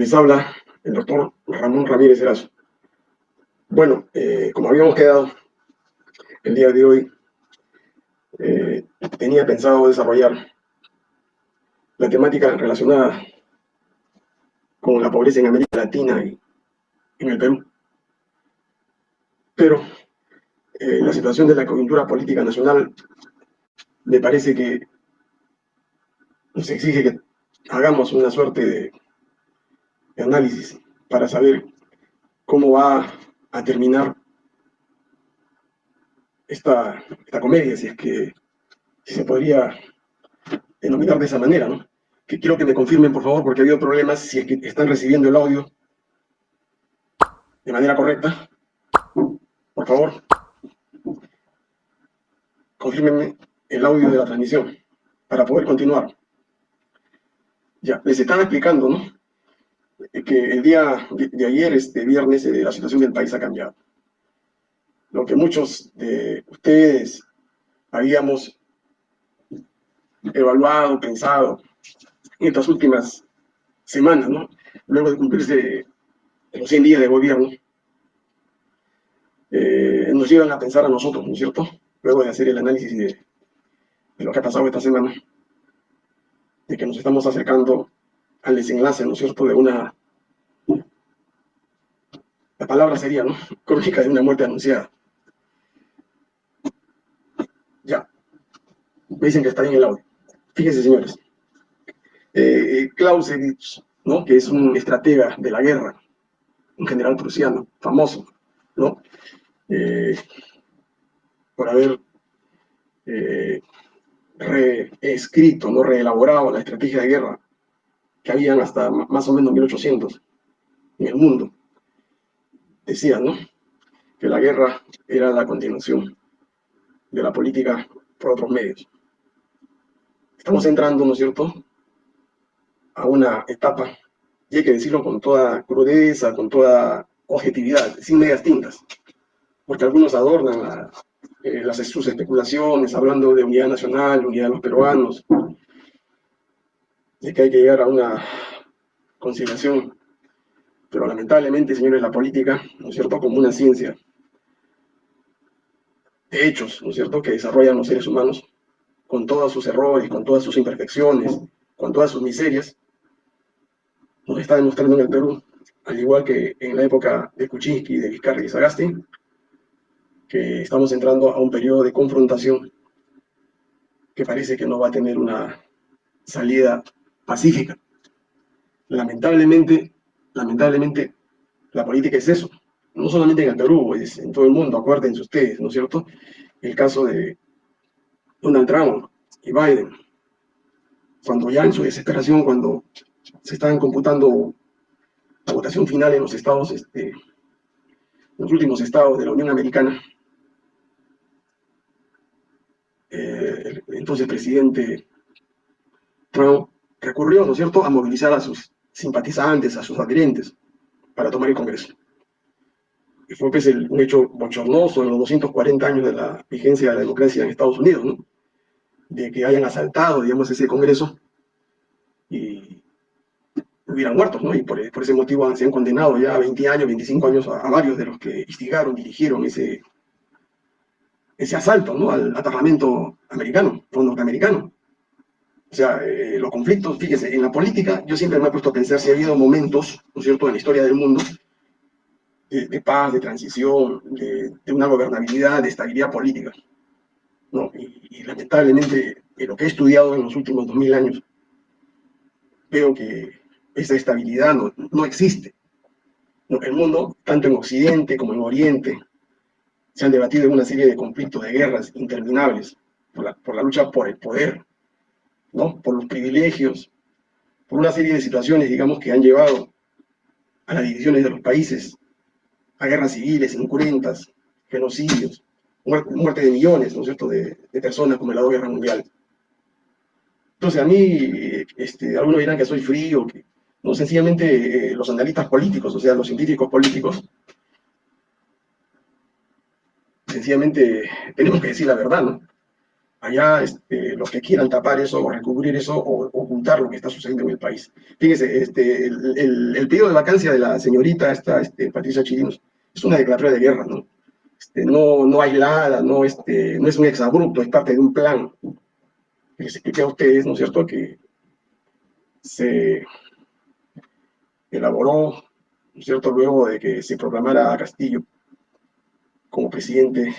Les habla el doctor Ramón Ramírez Erazo. Bueno, eh, como habíamos quedado el día de hoy, eh, tenía pensado desarrollar la temática relacionada con la pobreza en América Latina y en el Perú. Pero eh, la situación de la coyuntura política nacional me parece que nos exige que hagamos una suerte de, análisis para saber cómo va a terminar esta, comedia, si es que se podría denominar de esa manera, ¿no? Que quiero que me confirmen, por favor, porque ha habido problemas, si es que están recibiendo el audio de manera correcta. Por favor, confírmenme el audio de la transmisión para poder continuar. Ya, les estaba explicando, ¿no? Que el día de, ayer, este viernes, eh, la situación del país ha cambiado. Lo que muchos de ustedes habíamos evaluado, pensado en estas últimas semanas, ¿no? Luego de cumplirse los 100 días de gobierno, eh, nos llevan a pensar a nosotros, ¿no es cierto? Luego de hacer el análisis de, de lo que ha pasado esta semana, de que nos estamos acercando al desenlace, ¿no es cierto?, de una... La palabra sería, ¿no?, crónica de una muerte anunciada. Ya. Me dicen que está bien el audio. Fíjense, señores. Eh, Clausewitz, ¿no?, que es un estratega de la guerra, un general prusiano, famoso, ¿no?, eh, por haber eh, reescrito, no reelaborado la estrategia de guerra que habían hasta más o menos 1800 en el mundo. Decían, ¿no? Que la guerra era la continuación de la política por otros medios. Estamos entrando, ¿no es cierto?, a una etapa, y hay que decirlo con toda crudeza, con toda objetividad, sin medias tintas, porque algunos adornan la, eh, las, sus especulaciones, hablando de unidad nacional, unidad de los peruanos, de que hay que llegar a una conciliación. Pero lamentablemente, señores, la política, ¿no es cierto?, como una ciencia de hechos, ¿no es cierto?, que desarrollan los seres humanos, con todos sus errores, con todas sus imperfecciones, con todas sus miserias, nos está demostrando en el Perú, al igual que en la época de Kuczynski, de Vizcarra y Sagasti, que estamos entrando a un periodo de confrontación que parece que no va a tener una salida pacífica. Lamentablemente, lamentablemente, la política es eso. No solamente en el Perú, es en todo el mundo, acuérdense ustedes, ¿no es cierto? El caso de Donald Trump y Biden, cuando ya en su desesperación, cuando se estaban computando la votación final en los estados, este, los últimos estados de la Unión Americana, eh, entonces presidente Trump recurrió, ¿no es cierto?, a movilizar a sus simpatizantes, a sus adherentes, para tomar el Congreso. Y fue pues, un hecho bochornoso en los 240 años de la vigencia de la democracia en Estados Unidos, ¿no? De que hayan asaltado, digamos, ese Congreso y hubieran muerto, ¿no? Y por, ese motivo se han condenado ya 20 años, 25 años a, a varios de los que instigaron, dirigieron ese, ese asalto ¿no? al parlamento americano o norteamericano. O sea, eh, los conflictos, fíjese, en la política yo siempre me he puesto a pensar si ha habido momentos, ¿no es cierto?, en la historia del mundo, de, paz, de transición, de, una gobernabilidad, de estabilidad política. ¿no? Y, lamentablemente, en lo que he estudiado en los últimos 2000 años, veo que esa estabilidad no, no existe. El mundo, tanto en Occidente como en Oriente, se han debatido en una serie de conflictos, de guerras interminables, por la, por la lucha por el poder, ¿no? por los privilegios, por una serie de situaciones, digamos, que han llevado a las divisiones de los países, a guerras civiles incruentas, genocidios, muerte, de millones, ¿no es cierto?, de, personas como la Guerra Mundial. Entonces a mí, este, algunos dirán que soy frío, que, no, sencillamente eh, los analistas políticos, o sea, los científicos políticos, sencillamente tenemos que decir la verdad, ¿no? Allá este, los que quieran tapar eso o recubrir eso o ocultar lo que está sucediendo en el país. Fíjense, este, el, pedido de vacancia de la señorita esta, este, Patricia Chirinos es una declaratoria de guerra, ¿no? Este, no, no aislada, no, este, no es un exabrupto, es parte de un plan. Les expliqué a ustedes, ¿no es cierto?, que se elaboró, ¿no es cierto?, luego de que se proclamara a Castillo como presidente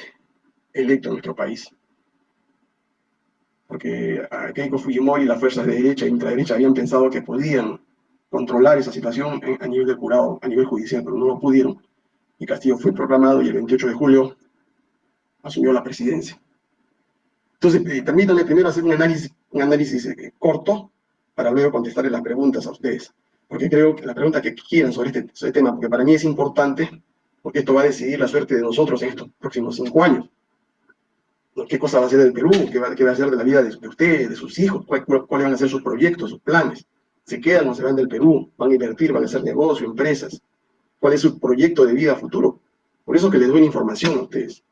electo en nuestro país. Porque Keiko Fujimori y las fuerzas de derecha y ultraderecha habían pensado que podían controlar esa situación a nivel del jurado, a nivel judicial, pero no lo pudieron. Y Castillo fue proclamado y el 28 de julio asumió la presidencia. Entonces, eh, permítanme primero hacer un análisis, un análisis eh, corto para luego contestarle las preguntas a ustedes. Porque creo que la pregunta que quieran sobre este, sobre este tema, porque para mí es importante porque esto va a decidir la suerte de nosotros en estos próximos cinco años. ¿Qué cosa va a ser del Perú? ¿Qué va, qué va a ser de la vida de, ustedes, de sus hijos? ¿Cuáles van a ser sus proyectos, sus planes? ¿Se quedan o se van del Perú? ¿Van a invertir? ¿Van a hacer negocio, empresas? ¿Cuál es su proyecto de vida futuro? Por eso que les doy información a ustedes.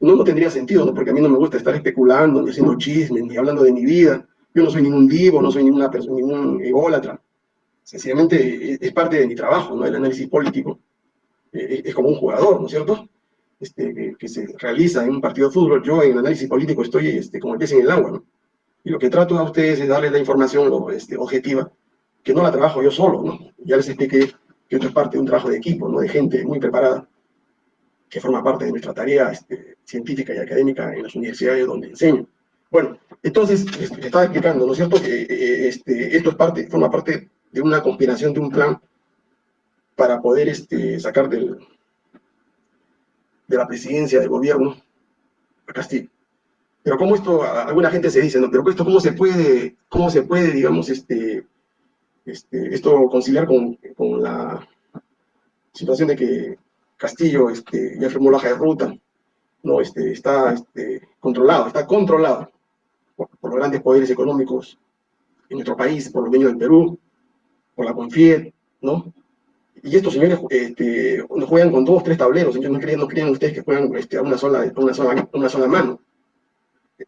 No, tendría sentido, ¿no? porque a mí no me gusta estar especulando, ni haciendo chismes, ni hablando de mi vida. Yo no soy ningún divo, no soy ninguna persona, ningún ególatra. Sencillamente es parte de mi trabajo, ¿no? El análisis político eh, es como un jugador, ¿no es cierto? Este, que, se realiza en un partido de fútbol, yo en análisis político estoy este, como el pez en el agua, ¿no? Y lo que trato a ustedes es darles la información este, objetiva, que no la trabajo yo solo, ¿no? Ya les expliqué que esto es parte de un trabajo de equipo, ¿no? De gente muy preparada, que forma parte de nuestra tarea este, científica y académica en las universidades donde enseño. Bueno, entonces, este, estaba explicando, ¿no es cierto?, que eh, este, esto es parte, forma parte de una conspiración, de un plan para poder este, sacar del, de la presidencia del gobierno a Castillo. Pero como esto, alguna gente se dice, no, pero esto cómo se puede, cómo se puede, digamos, este, este, esto conciliar con, con la situación de que Castillo este, ya firmó la hoja de ruta, no, este, está este, controlado, está controlado por, por, los grandes poderes económicos en nuestro país, por los dueños del Perú, por la CONFIED, ¿no? Y estos señores este, juegan con dos, tres tableros, ellos no creen, no creen ustedes que juegan este, a, una sola, una, sola, una sola mano.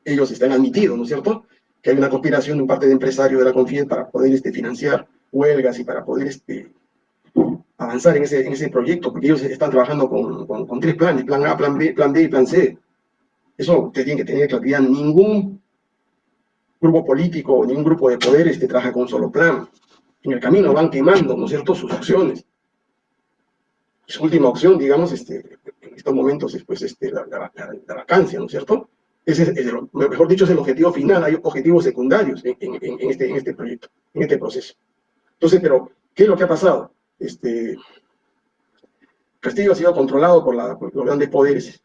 Ellos están admitidos, ¿no es cierto?, que hay una conspiración de un parte de empresarios de la Confied para poder este, financiar huelgas y para poder este, avanzar en ese, en ese proyecto, porque ellos están trabajando con, tres planes, plan A, plan B, plan B y plan C. Eso ustedes tienen que tener claridad. Ningún grupo político, ningún grupo de poder este, trabaja con un solo plan. En el camino van quemando, ¿no es cierto?, sus acciones su última opción, digamos, este, en estos momentos es pues, este, la, la, vacancia, ¿no es cierto? Ese es, mejor dicho, es el objetivo final, hay objetivos secundarios en, este, en este proyecto, en este proceso. Entonces, pero, ¿qué es lo que ha pasado? Este, Castillo ha sido controlado por, los grandes poderes,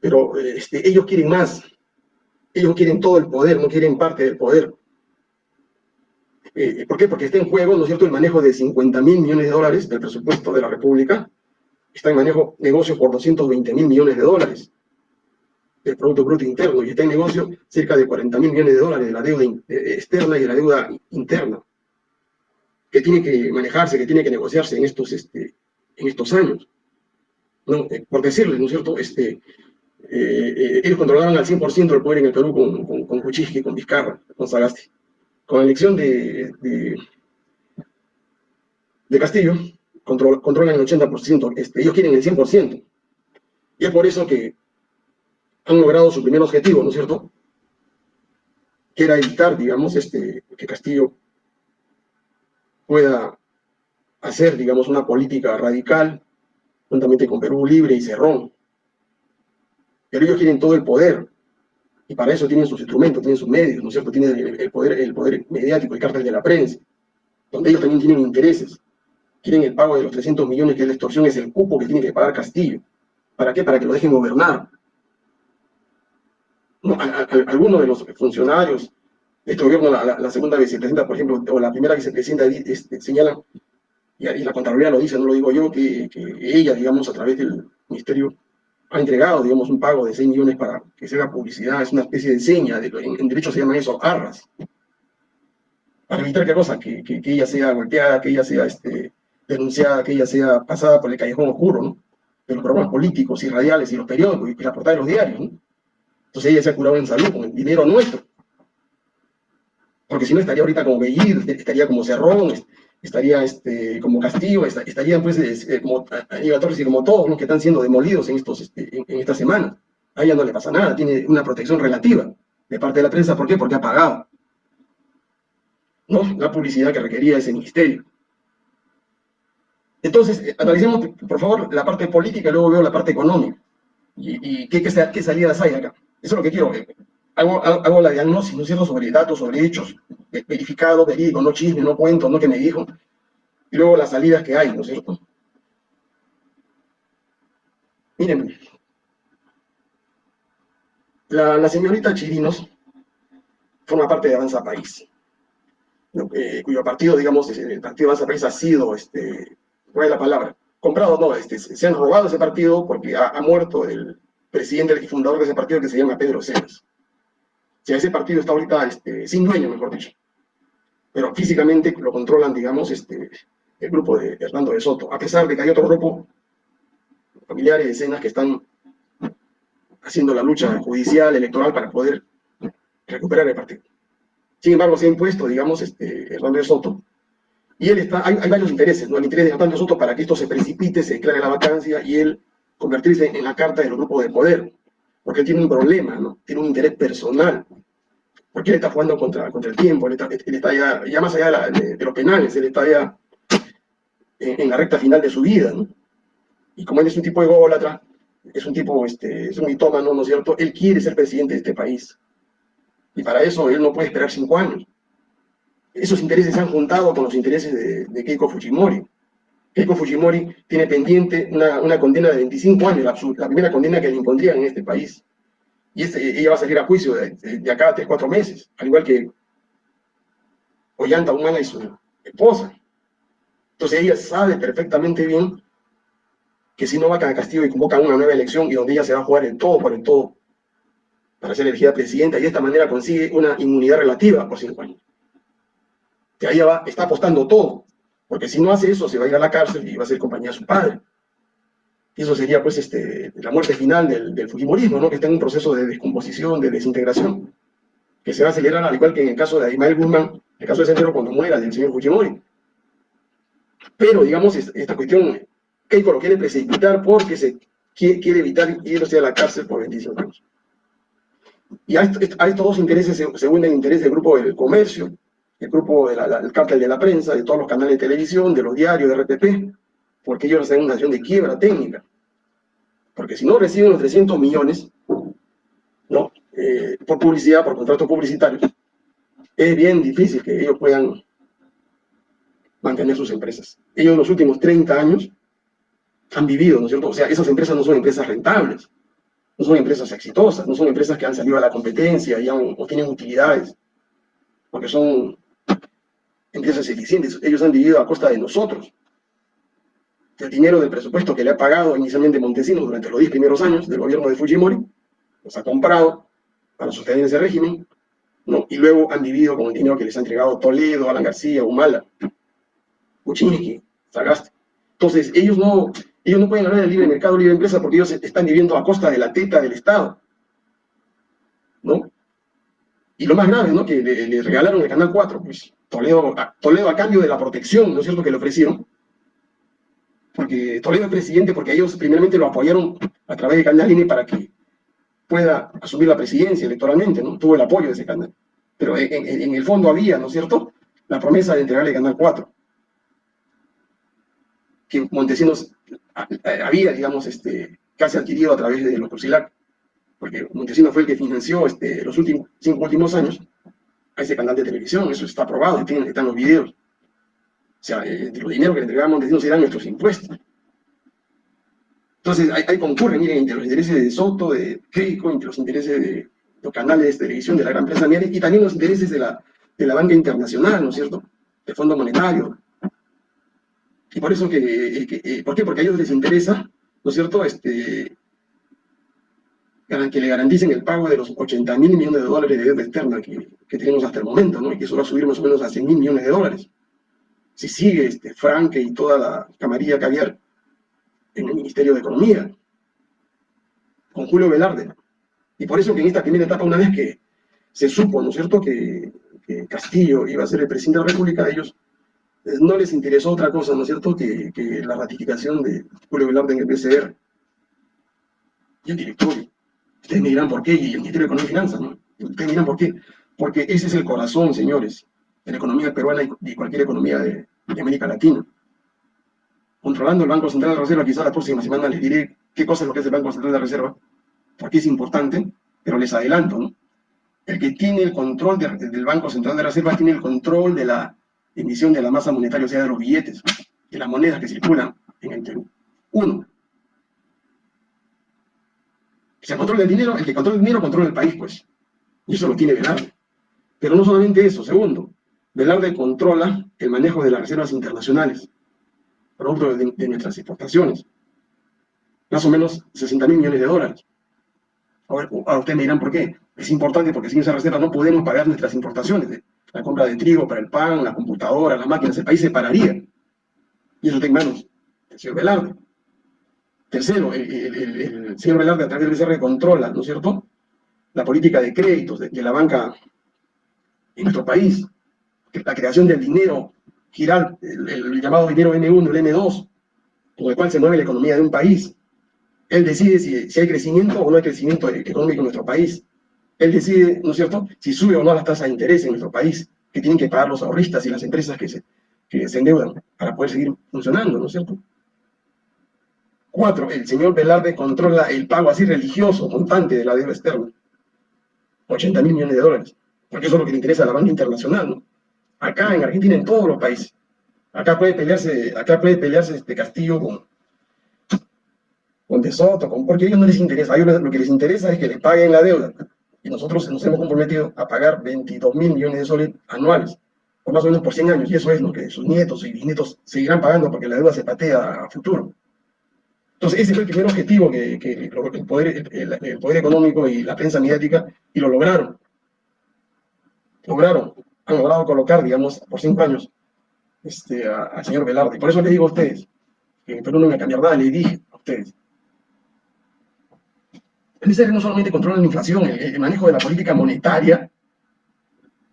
pero este, ellos quieren más, ellos quieren todo el poder, no quieren parte del poder. Eh, ¿Por qué? Porque está en juego, ¿no es cierto?, el manejo de 50 mil millones de dólares del presupuesto de la República, está en manejo negocio por 220 mil millones de dólares del Producto Bruto Interno y está en negocio cerca de 40 mil millones de dólares de la deuda externa y de la deuda interna que tiene que manejarse, que tiene que negociarse en estos, este, en estos años. ¿No? Eh, por decirles, ¿no es cierto? Este, eh, eh, ellos controlaban al 100% el poder en el Perú con, con, con Kuczynski, con Vizcarra, con Sagasti. Con la elección de, de Castillo, controlan el 80%, este, ellos quieren el 100%. Y es por eso que han logrado su primer objetivo, ¿no es cierto? Que era evitar, digamos, este, que Castillo pueda hacer, digamos, una política radical, juntamente con Perú Libre y Cerrón. Pero ellos quieren todo el poder, y para eso tienen sus instrumentos, tienen sus medios, ¿no es cierto? Tienen el, poder, el poder mediático, el cártel de la prensa, donde ellos también tienen intereses quieren el pago de los 300 millones que es la extorsión, es el cupo que tiene que pagar Castillo. ¿Para qué? Para que lo dejen gobernar. algunos de los funcionarios de este gobierno, la, segunda vicepresidenta, por ejemplo, o la primera vicepresidenta, este, señalan, y, la Contraloría lo dice, no lo digo yo, que, ella, digamos, a través del ministerio, ha entregado, digamos, un pago de 6 millones para que se haga publicidad, es una especie de seña, en, en, derecho se llama eso, arras, para evitar qué cosa, que, que, ella sea golpeada, que ella sea este, denunciada que ella sea pasada por el callejón oscuro, ¿no? De los programas políticos y radiales y los periódicos y la portada de los diarios, ¿no? Entonces ella se ha curado en salud con el dinero nuestro. Porque si no estaría ahorita como Bellir, estaría como Cerrón, estaría este, como Castillo, estarían pues eh, como Aníbal Torres y como todos los que están siendo demolidos en, estos, este, en, esta semana. A ella no le pasa nada, tiene una protección relativa de parte de la prensa. ¿Por qué? Porque ha pagado. ¿No? La publicidad que requería ese ministerio. Entonces, eh, analicemos, por favor, la parte política y luego veo la parte económica. ¿Y, qué, qué, salidas hay acá? Eso es lo que quiero. Hago, hago la diagnosis, ¿no es cierto?, sobre datos, sobre hechos, verificados, verídicos, no chisme, no cuento, no que me dijo. Y luego las salidas que hay, ¿no es cierto? Miren, la, señorita Chirinos forma parte de Avanza País, eh, cuyo partido, digamos, el partido Avanza País ha sido este, ¿cuál es la palabra? Comprado, no, este, se han robado ese partido porque ha, muerto el presidente y fundador de ese partido que se llama Pedro Cenas. O sea, ese partido está ahorita este, sin dueño, mejor dicho. Pero físicamente lo controlan, digamos, este, el grupo de Hernando de Soto, a pesar de que hay otro grupo, familiares de Cenas, que están haciendo la lucha judicial, electoral, para poder recuperar el partido. Sin embargo, se ha impuesto, digamos, este, Hernando de Soto, y él está, hay, varios intereses, ¿no? El interés de Antonio Soto para que esto se precipite, se declare la vacancia y él convertirse en la carta del grupo de poder, porque él tiene un problema, ¿no? Tiene un interés personal, porque él está jugando contra, el tiempo, él está, ya, más allá de, los penales, él está ya en, la recta final de su vida, ¿no? Y como él es un tipo de ególatra, es un tipo, este, es un mitómano, ¿no es cierto? Él quiere ser presidente de este país. Y para eso él no puede esperar cinco años esos intereses se han juntado con los intereses de, Keiko Fujimori. Keiko Fujimori tiene pendiente una, condena de 25 años, la, primera condena que le impondrían en este país. Y este, ella va a salir a juicio de, acá a 3, 4 meses, al igual que Ollanta Humana y su esposa. Entonces ella sabe perfectamente bien que si no va a Castillo y convocan una nueva elección y donde ella se va a jugar el todo por el todo para ser elegida presidenta y de esta manera consigue una inmunidad relativa por 5 años que ahí va, está apostando todo, porque si no hace eso se va a ir a la cárcel y va a ser compañía de su padre. Y eso sería pues este, la muerte final del, Fujimorismo, ¿no? que está en un proceso de descomposición, de desintegración, que se va a acelerar al igual que en el caso de Aymael Guzmán, el caso de Centro cuando muera del señor Fujimori. Pero, digamos, esta cuestión, Keiko lo quiere precipitar porque se quiere, evitar irse a la cárcel por 25 años. Y a, estos dos intereses se, el interés del grupo del comercio, el grupo del cártel de la prensa, de todos los canales de televisión, de los diarios, de RTP, porque ellos están en una situación de quiebra técnica. Porque si no reciben los 300 millones, ¿no? Eh, por publicidad, por contratos publicitarios, es bien difícil que ellos puedan mantener sus empresas. Ellos en los últimos 30 años han vivido, ¿no es cierto? O sea, esas empresas no son empresas rentables, no son empresas exitosas, no son empresas que han salido a la competencia y han, o tienen utilidades, porque son empresas eficientes. Ellos han vivido a costa de nosotros. El dinero del presupuesto que le ha pagado inicialmente Montesinos durante los 10 primeros años del gobierno de Fujimori, los ha comprado para sostener ese régimen, ¿no? y luego han vivido con el dinero que les ha entregado Toledo, Alan García, Humala, Kuczynski, Sagaste. Entonces, ellos no, ellos no pueden hablar del libre mercado, libre empresa, porque ellos están viviendo a costa de la teta del Estado. ¿no? Y lo más grave, ¿no? Que le, regalaron el Canal 4, pues Toledo a, cambio de la protección, ¿no es cierto?, que le ofrecieron. Porque Toledo es presidente porque ellos primeramente lo apoyaron a través de Canal INE para que pueda asumir la presidencia electoralmente, ¿no? Tuvo el apoyo de ese canal. Pero en, el fondo había, ¿no es cierto?, la promesa de entregarle Canal 4. Que Montesinos había, digamos, este, casi adquirido a través de los Crucilac porque Montesinos fue el que financió este, los últimos, cinco últimos años a ese canal de televisión, eso está aprobado, están los videos. O sea, eh, los dinero que le entregaba Montesinos eran nuestros impuestos. Entonces, ahí, concurren, miren, entre los intereses de Soto, de Keiko, entre los intereses de los canales de televisión de la gran prensa y también los intereses de la, de la banca internacional, ¿no es cierto?, del Fondo Monetario. Y por eso que, eh, eh, ¿por qué? Porque a ellos les interesa, ¿no es cierto?, este, que le garanticen el pago de los 80 mil millones de dólares de deuda externa que, que, tenemos hasta el momento, ¿no? y que eso va a subir más o menos a 100 mil millones de dólares. Si sigue este, Franke y toda la camarilla caviar en el Ministerio de Economía, con Julio Velarde, Y por eso que en esta primera etapa, una vez que se supo, ¿no es cierto?, que, Castillo iba a ser el presidente de la República, ellos eh, no les interesó otra cosa, ¿no es cierto?, que, la ratificación de Julio Velarde en el PCR y el directorio. Ustedes me dirán por qué, y el Ministerio de Economía y Finanzas, ¿no? Ustedes me dirán por qué. Porque ese es el corazón, señores, de la economía peruana y cualquier economía de, América Latina. Controlando el Banco Central de Reserva, quizá la próxima semana les diré qué cosa es lo que es el Banco Central de Reserva, porque es importante, pero les adelanto, ¿no? El que tiene el control del Banco Central de Reserva tiene el control de la emisión de la masa monetaria, o sea, de los billetes, de las monedas que circulan en el Perú. Uno. Se controla el dinero, el que controla el dinero controla el país, pues. Y eso lo tiene Velarde. Pero no solamente eso. Segundo, Velarde controla el manejo de las reservas internacionales, producto de, nuestras exportaciones. Más o menos 60 mil millones de dólares. Ahora, ustedes me dirán por qué. Es importante porque sin esa reserva no podemos pagar nuestras importaciones. La compra de trigo para el pan, la computadora, las máquinas, el país se pararía. Y eso está en manos del señor Velarde. Tercero, el, señor Velarde a través del BCR controla, ¿no es cierto?, la política de créditos de, la banca en nuestro país, la creación del dinero, girar el, llamado dinero M1, el M2, con el cual se mueve la economía de un país. Él decide si, si hay crecimiento o no hay crecimiento económico en nuestro país. Él decide, ¿no es cierto?, si sube o no las tasas de interés en nuestro país, que tienen que pagar los ahorristas y las empresas que se, que se endeudan para poder seguir funcionando, ¿no es cierto? Cuatro, el señor Velarde controla el pago así religioso, montante de la deuda externa. 80 mil millones de dólares, porque eso es lo que le interesa a la banca internacional, ¿no? Acá en Argentina, en todos los países. Acá puede pelearse, acá puede pelearse este Castillo con, con De Soto, con, porque a ellos no les interesa, a ellos lo que les interesa es que les paguen la deuda. Y nosotros nos hemos comprometido a pagar 22 mil millones de soles anuales, por más o menos por 100 años, y eso es lo que sus nietos y bisnietos seguirán pagando porque la deuda se patea a futuro. Entonces, ese fue el primer objetivo que, el, poder, el, económico y la prensa mediática, y lo lograron. Lograron, han logrado colocar, digamos, por cinco años, este, al señor Velarde. Por eso les digo a ustedes, que en Perú no me cambiar nada, le dije a ustedes. El ministerio no solamente controla la inflación, el, manejo de la política monetaria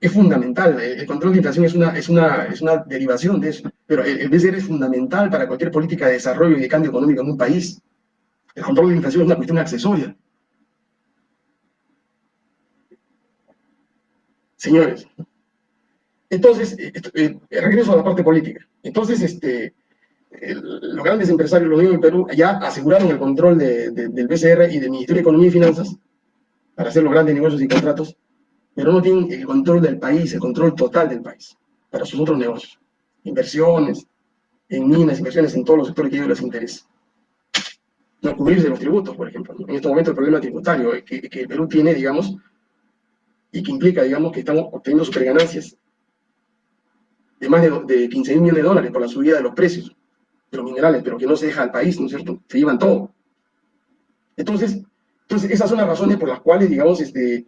es fundamental. El, control de inflación es una, es, una, es una derivación de eso. Pero el, BCR es fundamental para cualquier política de desarrollo y de cambio económico en un país. El control de la inflación es una cuestión accesoria. Señores, entonces, eh, eh, regreso a la parte política. Entonces, este, los grandes empresarios, los en Perú, ya aseguraron el control del BCR y del Ministerio de Economía y Finanzas para hacer los grandes negocios y contratos pero no tienen el control del país, el control total del país, para sus otros negocios. Inversiones, en minas, inversiones en todos los sectores que a ellos les. No cubrirse los tributos, por ejemplo. En este momento el problema tributario que, el Perú tiene, digamos, y que implica, digamos, que estamos obteniendo superganancias de más de, de 15 mil millones de dólares por la subida de los precios de los minerales, pero que no se deja al país, ¿no es cierto? Se llevan todo. Entonces, entonces esas son las razones por las cuales, digamos, este,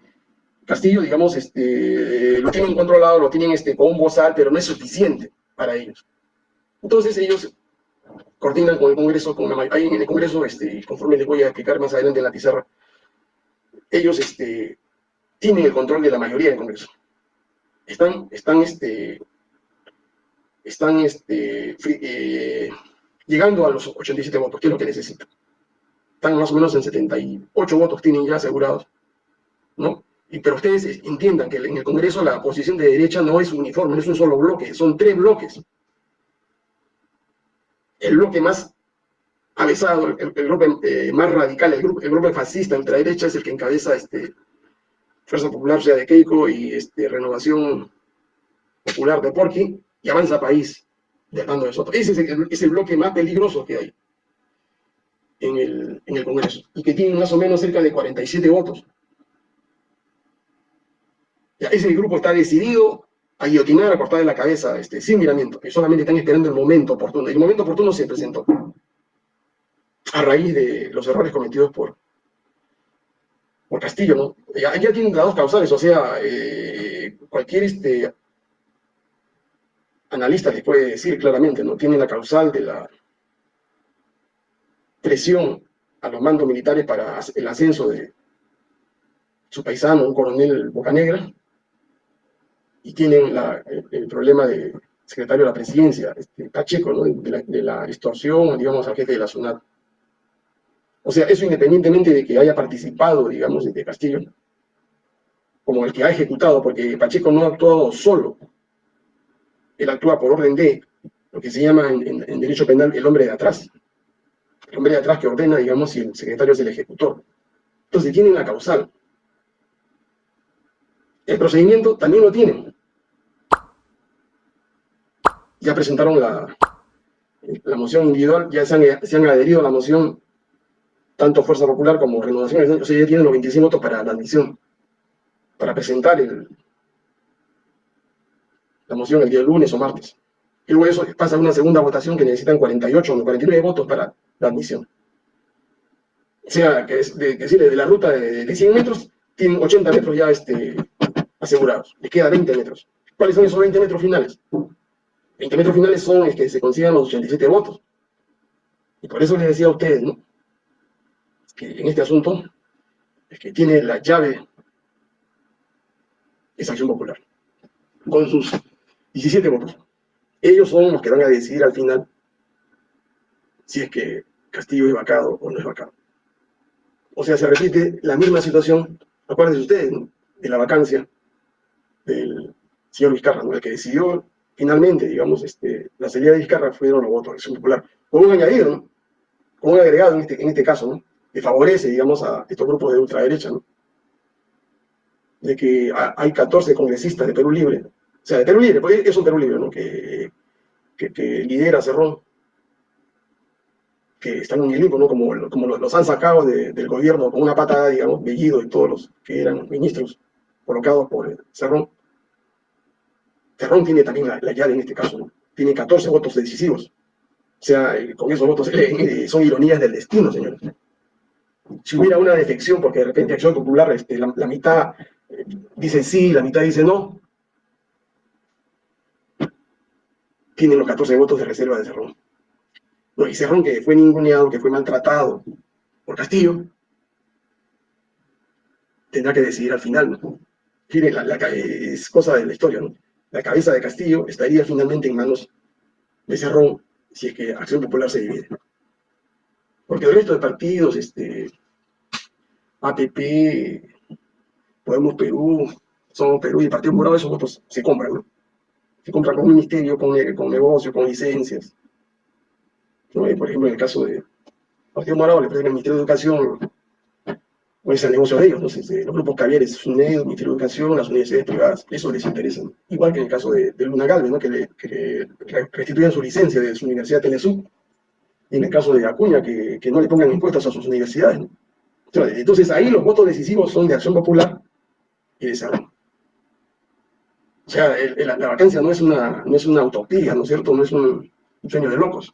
Castillo, digamos, este, lo tienen controlado, lo tienen este, con un pero no es suficiente para ellos. Entonces ellos coordinan con el Congreso, con ahí en el Congreso, este, conforme les voy a explicar más adelante en la pizarra, ellos este, tienen el control de la mayoría del Congreso. Están, están, este, están este, eh, llegando a los 87 votos, que es lo que necesitan. Están más o menos en 78 votos, tienen ya asegurados, ¿no? Pero ustedes entiendan que en el Congreso la posición de derecha no es uniforme, no es un solo bloque, son tres bloques. El bloque más avesado, el, bloque eh, más radical, el grupo, el bloque fascista ultraderecha es el que encabeza este, Fuerza Popular, o sea, de Keiko, y este, Renovación Popular de Porqui, y Avanza País, de Armando de Soto. Ese es el, es el, bloque más peligroso que hay en el, en el Congreso, y que tiene más o menos cerca de 47 votos ese grupo está decidido a guillotinar, a cortar de la cabeza, este, sin miramiento, que solamente están esperando el momento oportuno. Y el momento oportuno se presentó a raíz de los errores cometidos por, por Castillo, ¿no? Ya, tienen las dos causales, o sea, eh, cualquier este, analista les puede decir claramente, ¿no? Tiene la causal de la presión a los mandos militares para el ascenso de, su paisano, un coronel Bocanegra, y tienen el, problema de secretario de la presidencia, este, Pacheco, ¿no? de, la, extorsión, digamos, al jefe de la SUNAT. O sea, eso independientemente de que haya participado, digamos, de Castillo, como el que ha ejecutado, porque Pacheco no ha actuado solo, él actúa por orden de lo que se llama en, derecho penal el hombre de atrás. El hombre de atrás que ordena, digamos, si el secretario es el ejecutor. Entonces tienen la causal. El procedimiento también lo tienen. Ya presentaron la, la moción individual, ya se han, se han, adherido a la moción tanto Fuerza Popular como Renovación, o sea, ya tienen los 25 votos para la admisión, para presentar la moción el día lunes o martes. Y luego eso pasa una segunda votación que necesitan 48 o 49 votos para la admisión. O sea, que es de, de la ruta de, 100 metros, tienen 80 metros ya este, asegurados. Les queda 20 metros. ¿Cuáles son esos 20 metros finales? 20 metros finales son los que se consigan los 87 votos. Y por eso les decía a ustedes, ¿no? Que en este asunto, el que tiene la llave es Acción Popular. Con sus 17 votos. Ellos son los que van a decidir al final si es que Castillo es vacado o no es vacado. O sea, se repite la misma situación, acuérdense ustedes, de la vacancia del señor Vizcarra, ¿no? el que decidió finalmente, digamos, este, la salida de Vizcarra fueron los votos de Acción Popular, con un añadido, ¿no? con un agregado en este, en este caso, ¿no? que favorece, digamos, a estos grupos de ultraderecha, ¿no? de que hay 14 congresistas de Perú Libre, o sea, de Perú Libre, porque es un Perú Libre, ¿no? Que, que, lidera Cerrón, que están en el limbo, ¿no? Como, como los han sacado del gobierno con una patada, digamos, Bellido y todos los que eran ministros colocados por Cerrón. Cerrón tiene también la, llave en este caso, ¿no? Tiene 14 votos decisivos. O sea, eh, con esos votos eh, son ironías del destino, señores. Si hubiera una defección, porque de repente Acción Popular, este, la, mitad eh, dice sí, la mitad dice no, tienen los 14 votos de reserva de Cerrón. No, y Cerrón que fue ninguneado, que fue maltratado por Castillo, tendrá que decidir al final, ¿no? la, es cosa de la historia, ¿no? La cabeza de Castillo estaría finalmente en manos de Cerrón si es que Acción Popular se divide. Porque el resto de partidos, este, APP, Podemos Perú, Somos Perú y el Partido Morado, esos votos se compran, ¿no? se compra con ministerio, con, con negocio, con licencias. Por ejemplo, en el caso de Partido Morado, le presenta el Ministerio de Educación, pues el negocio de ellos, ¿no? los grupos Cavieres, SUNED, Ministerio de Educación, las universidades privadas, eso les interesa. Igual que en el caso de, Luna Galvez, ¿no? que, le, restituyan su licencia de su Universidad Telesub, y en el caso de Acuña, que, que no le pongan impuestos a sus universidades. Entonces ahí los votos decisivos son de Acción Popular y de Salón. O sea, la, vacancia no es, una, no es una utopía, ¿no es cierto? No es un, sueño de locos.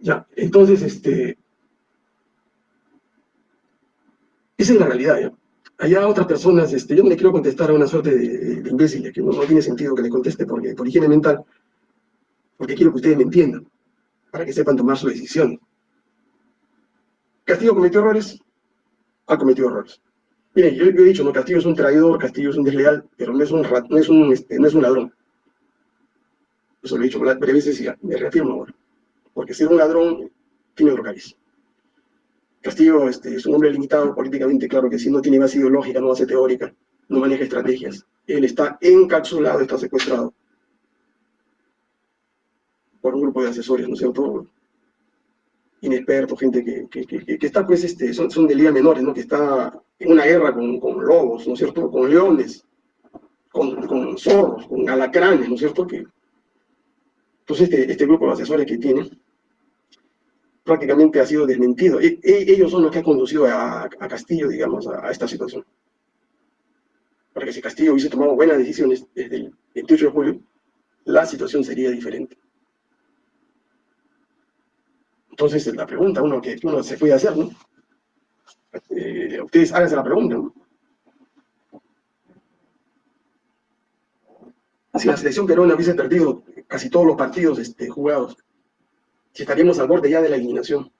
Ya, entonces, este... Esa es la realidad, ¿ya? Allá otras personas, este, yo no le quiero contestar a una suerte de, imbéciles, que no, tiene sentido que le conteste porque, por higiene mental, porque quiero que ustedes me entiendan, para que sepan tomar su decisión. ¿Castillo cometió errores? Ha cometido errores. Mire, yo, he dicho, no, Castillo es un traidor, Castillo es un desleal, pero no es un, no es un, este, no es un ladrón. Eso lo he dicho varias veces y me reafirmo ahora. Porque ser un ladrón tiene otro cariz. Castillo este, es un hombre limitado políticamente, claro que sí, no tiene base ideológica, no base teórica, no maneja estrategias. Él está encapsulado, está secuestrado por un grupo de asesores, ¿no es cierto? inexperto, gente que, que, que, está, pues, este, son, son de liga menores, ¿no? Que está en una guerra con, con lobos, ¿no es cierto? Con leones, con, con, zorros, con alacranes, ¿no es cierto? Que, entonces, este, este grupo de asesores que tiene prácticamente ha sido desmentido. E, e, ellos son los que han conducido a, Castillo, digamos, a, esta situación. Porque si Castillo hubiese tomado buenas decisiones desde el 28 de julio, la situación sería diferente. Entonces, la pregunta uno que uno se puede hacer, ¿no? Eh, ustedes háganse la pregunta, ¿no? Si la selección peruana hubiese perdido casi todos los partidos este, jugados, si estaríamos al borde ya de la eliminación.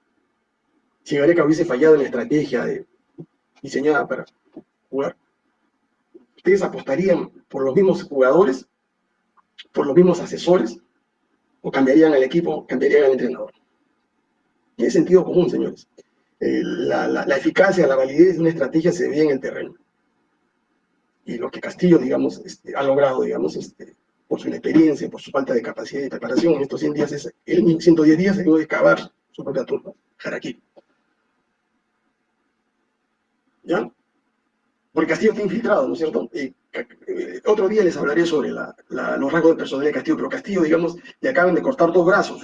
si Gareca hubiese fallado en la estrategia diseñada para jugar, ¿ustedes apostarían por los mismos jugadores, por los mismos asesores, o cambiarían al equipo, cambiarían al entrenador? Tiene sentido común, señores. Eh, la, eficacia, la validez de una estrategia se ve en el terreno. Y lo que Castillo, digamos, este, ha logrado, digamos, este, por su inexperiencia, por su falta de capacidad de preparación en estos 100 días, es, en 110 días se de excavar su propia tumba, Jaraquí. ¿Ya? Porque Castillo está infiltrado, ¿no es cierto? Eh, otro día les hablaré sobre los rasgos de personalidad de Castillo, pero Castillo, digamos, le acaban de cortar dos brazos,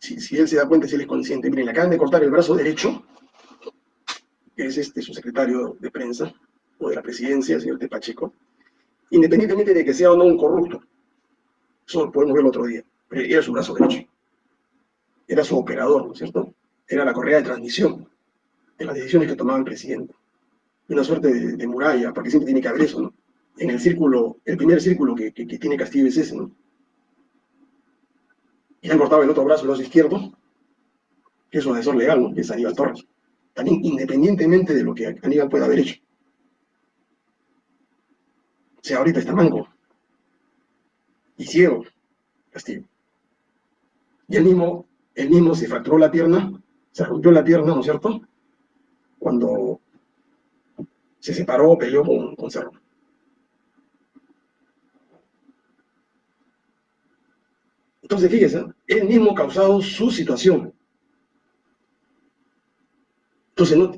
si, él se da cuenta, si él es consciente. Miren, le acaban de cortar el brazo derecho, que es este su secretario de prensa, o de la presidencia, el señor Tepacheco, independientemente de que sea o no un corrupto. Eso podemos ver el otro día. Pero era su brazo derecho. Era su operador, ¿no es cierto? Era la correa de transmisión de las decisiones que tomaba el presidente. Una suerte de, muralla, porque siempre tiene que haber eso, ¿no? En el círculo, el primer círculo que, tiene Castillo es ese, ¿no? Y han cortado el otro brazo, el brazo izquierdo, que es un asesor legal, ¿no? Que es Aníbal Torres. También independientemente de lo que Aníbal pueda haber hecho. O sea, ahorita está manco y ciego, Castillo. Y él mismo, él mismo se fracturó la pierna, se rompió la pierna, ¿no es cierto? Cuando se separó, peleó con, con Cerro. Entonces, fíjese, él mismo causado su situación. Entonces, no,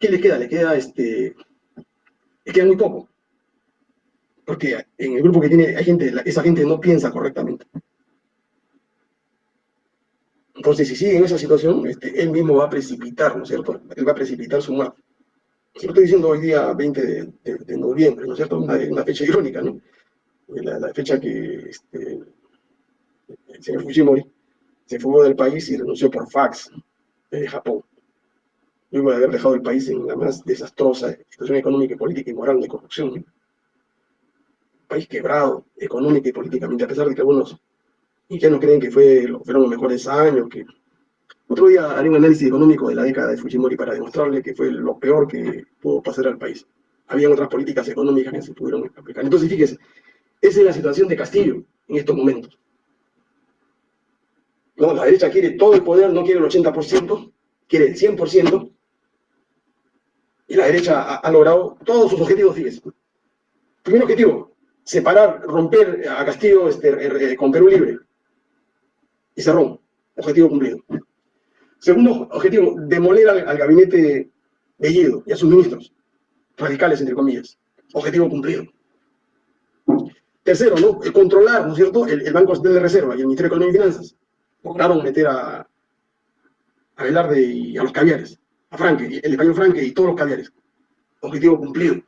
¿qué, le queda? Le queda, este, le queda muy poco porque en el grupo que tiene, hay gente, esa gente no piensa correctamente. Entonces, si sigue en esa situación, este, él mismo va a precipitar, ¿no es cierto? Él va a precipitar su muerte. Lo estoy diciendo hoy día 20 de, noviembre, ¿no es cierto? Una, fecha irónica, ¿no? La, fecha que este, el señor Fujimori se fugó del país y renunció por fax desde Japón. Luego de haber dejado el país en la más desastrosa situación económica, política y moral de corrupción. ¿no? País quebrado, económica y políticamente, a pesar de que algunos ya no creen que fue, fueron los mejores años, que otro día haré un análisis económico de la década de Fujimori para demostrarle que fue lo peor que pudo pasar al país. Habían otras políticas económicas que se pudieron aplicar. Entonces, fíjese, esa es la situación de Castillo en estos momentos. No, la derecha quiere todo el poder, no quiere el 80%, quiere el 100%, y la derecha ha, ha logrado todos sus objetivos, fíjese. Primer objetivo, separar, romper a Castillo este, eh, con Perú libre. Y cerró. Objetivo cumplido. Segundo objetivo, demoler al, gabinete de Guido y a sus ministros, radicales entre comillas. Objetivo cumplido. Tercero, ¿no? Eh, controlar, ¿no es cierto?, el, Banco Central de Reserva y el Ministerio de Economía y Finanzas. Lograron meter a, a Velarde y a los caviares, a Franque, el español Franque y todos los caviares. Objetivo cumplido.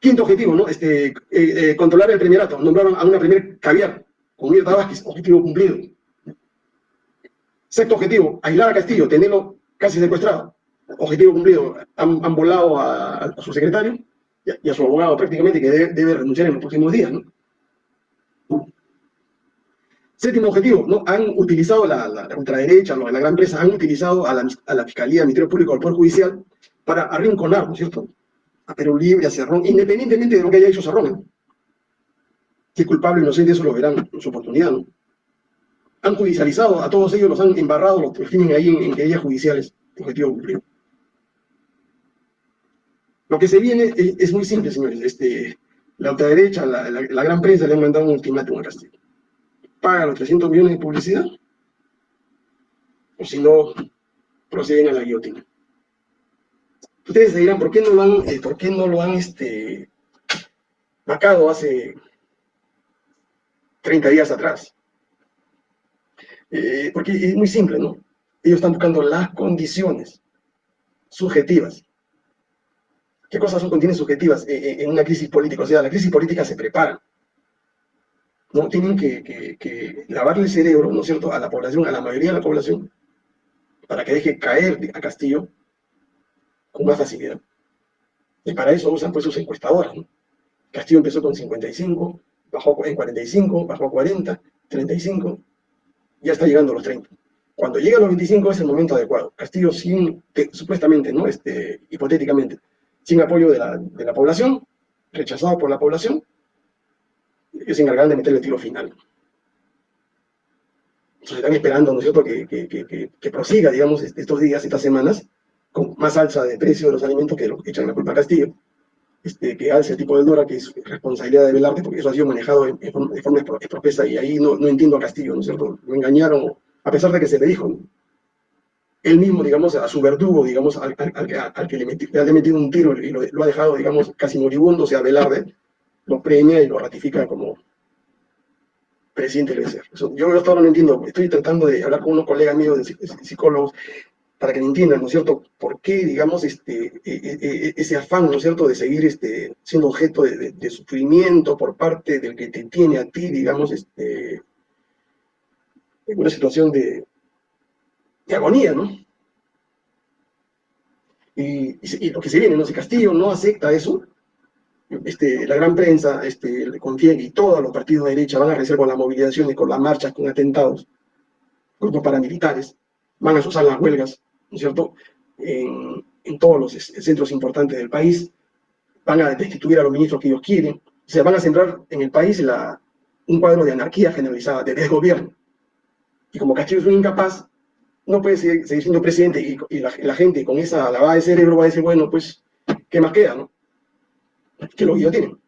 Quinto objetivo, ¿no? Este, eh, eh, controlar el primerato. Nombraron a una primer caviar con Mirta Vázquez, objetivo cumplido. Sexto objetivo, aislar a Castillo, tenerlo casi secuestrado. Objetivo cumplido. Han, volado a, su secretario y a, su abogado prácticamente, que debe, renunciar en los próximos días, ¿no? Séptimo objetivo, ¿no? Han utilizado la, la, ultraderecha, la, gran empresa, han utilizado a la, a la Fiscalía, al Ministerio Público, al Poder Judicial, para arrinconar, ¿no es cierto?, a Perú Libre, a Cerrón, independientemente de lo que haya hecho Cerrón. Si es culpable o inocente, eso lo verán en su oportunidad, ¿no? Han judicializado, a todos ellos los han embarrado, los tienen ahí en, querellas judiciales, objetivo cumplido. Lo que se viene es, muy simple, señores. Este, la ultraderecha, la, la, gran prensa le han mandado un ultimátum a Castillo. Paga los 300 millones de publicidad, o si no, proceden a la guillotina. Ustedes se dirán, ¿por qué no lo han, eh, ¿por qué no lo han este, vacado hace 30 días atrás? Eh, porque es muy simple, ¿no? Ellos están buscando las condiciones subjetivas. ¿Qué cosas son condiciones subjetivas eh, en una crisis política? O sea, la crisis política se prepara. ¿no? Tienen que, que, lavarle el cerebro, ¿no es cierto?, a la población, a la mayoría de la población, para que deje caer a Castillo con más facilidad. Y para eso usan pues sus encuestadoras. Castillo empezó con 55, bajó en 45, bajó a 40, 35, ya está llegando a los 30. Cuando llega a los 25 es el momento adecuado. Castillo sin, supuestamente, ¿no? Este, hipotéticamente, sin apoyo de la, de la población, rechazado por la población, es encargado de meter el tiro final. Entonces están esperando, ¿no es cierto?, que, que, que, que, prosiga, digamos, estos días, estas semanas, con más alza de precio de los alimentos que lo que echan la culpa a Castillo, este, que alce el tipo de Dora, que es responsabilidad de Velarde, porque eso ha sido manejado de forma, de y ahí no, no, entiendo a Castillo, ¿no es cierto? Lo engañaron, a pesar de que se le dijo, ¿no? él mismo, digamos, a su verdugo, digamos, al, al, al, que le, le, ha metido un tiro y lo, lo, ha dejado, digamos, casi moribundo, o sea, Velarde, lo premia y lo ratifica como presidente del ser. Yo hasta ahora no entiendo, estoy tratando de hablar con unos colegas míos, de psicólogos, para que entiendan, ¿no es cierto?, por qué, digamos, este, e, e, e, ese afán, ¿no es cierto?, de seguir este, siendo objeto de, sufrimiento por parte del que te tiene a ti, digamos, este, en una situación de, de agonía, ¿no? Y, y, lo que se viene, ¿no? Si Castillo no acepta eso, este, la gran prensa, este, confía y todos los partidos de derecha van a realizar con las movilizaciones, con las marchas, con atentados, grupos paramilitares, van a usar las huelgas, ¿no es cierto?, en, todos los centros importantes del país, van a destituir a los ministros que ellos quieren, o sea, van a centrar en el país un cuadro de anarquía generalizada, de desgobierno. Y como Castillo es un incapaz, no puede seguir, siendo presidente y, la, gente con esa lavada de cerebro va a decir, bueno, pues, ¿qué más queda, no? Que lo tienen.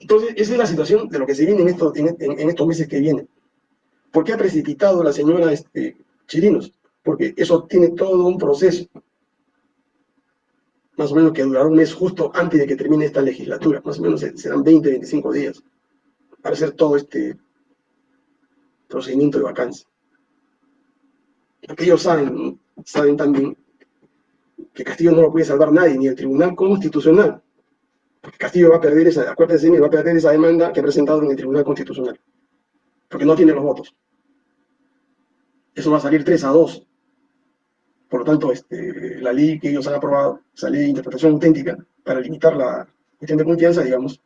Entonces, esa es la situación de lo que se viene en estos meses que vienen. ¿Por qué ha precipitado la señora este, Chirinos? Porque eso tiene todo un proceso, más o menos que durará un mes justo antes de que termine esta legislatura, más o menos serán 20, 25 días, para hacer todo este procedimiento de vacancia. Porque ellos saben, saben también que Castillo no lo puede salvar nadie, ni el Tribunal Constitucional. Porque Castillo va a perder esa, acuérdense, va a perder esa demanda que ha presentado en el Tribunal Constitucional porque no tiene los votos. Eso va a salir 3 a 2. Por lo tanto, este, la ley que ellos han aprobado, esa ley de interpretación auténtica, para limitar la cuestión de confianza, digamos,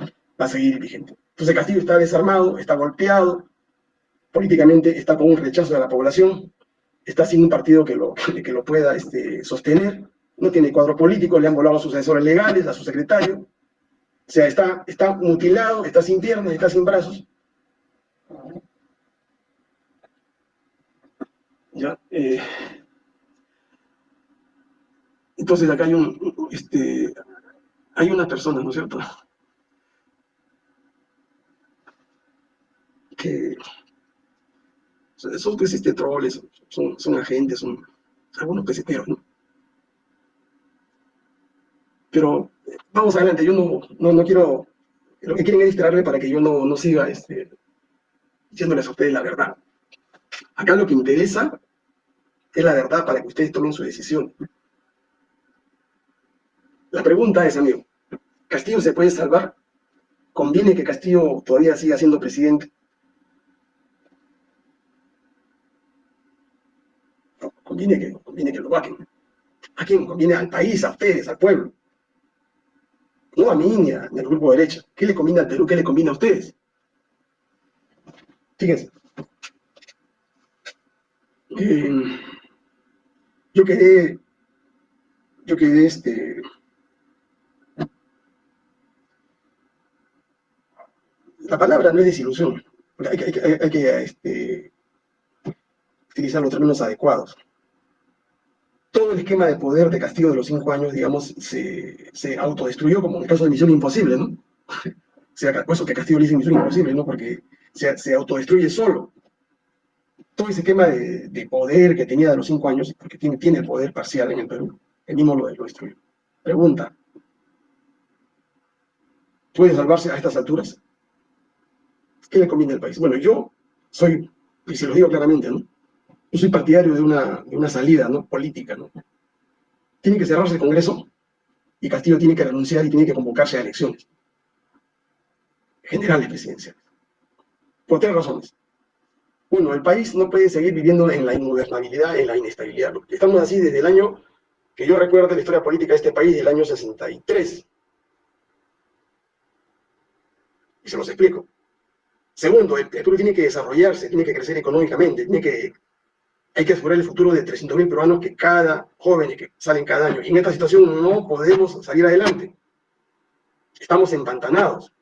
va a seguir vigente. Entonces Castillo está desarmado, está golpeado, políticamente está con un rechazo de la población, está sin un partido que lo, que pueda este, sostener, no tiene cuadro político, le han volado a sus asesores legales, a su secretario, o sea, está, está mutilado, está sin piernas, está sin brazos, ¿Ya? Eh, entonces acá hay un, este, hay una persona, ¿no es cierto? Que son pues este troles, son, son agentes, son algunos peseteros, ¿no? Pero vamos adelante, yo no, no, no quiero, lo que quieren es distraerme para que yo no, no siga este, diciéndoles a ustedes la verdad. Acá lo que interesa es la verdad para que ustedes tomen su decisión. La pregunta es, amigo, ¿Castillo se puede salvar? ¿Conviene que Castillo todavía siga siendo presidente? No, conviene que, conviene que lo vaquen. ¿A quién? Conviene al país, a ustedes, al pueblo. No a mí ni, a, al grupo de derecha. ¿Qué le conviene al Perú? ¿Qué le conviene a ustedes? Fíjense. Eh, yo quedé, yo quedé este, la palabra no es desilusión, hay, hay, que este, utilizar los términos adecuados. Todo el esquema de poder de castigo de los cinco años, digamos, se, se autodestruyó, como en el caso de Misión Imposible, ¿no? o sea, por eso que Castillo le dice Misión Imposible, ¿no? Porque se, se autodestruye solo todo ese de, de, poder que tenía de los cinco años, porque tiene, tiene poder parcial en el Perú, el mismo lo, lo destruyó. Pregunta, ¿puede salvarse a estas alturas? ¿Qué le conviene al país? Bueno, yo soy, y se lo digo claramente, ¿no? Yo soy partidario de una, de una salida ¿no? política, ¿no? Tiene que cerrarse el Congreso y Castillo tiene que renunciar y tiene que convocarse a elecciones generales presidenciales. Por tres razones. Uno, el país no puede seguir viviendo en la ingobernabilidad, en la inestabilidad. Estamos así desde el año que yo recuerdo la historia política de este país, del año 63. Y se los explico. Segundo, el Perú tiene que desarrollarse, tiene que crecer económicamente, tiene que, hay que asegurar el futuro de 300.000 peruanos que cada joven que salen cada año. Y en esta situación no podemos salir adelante. Estamos empantanados.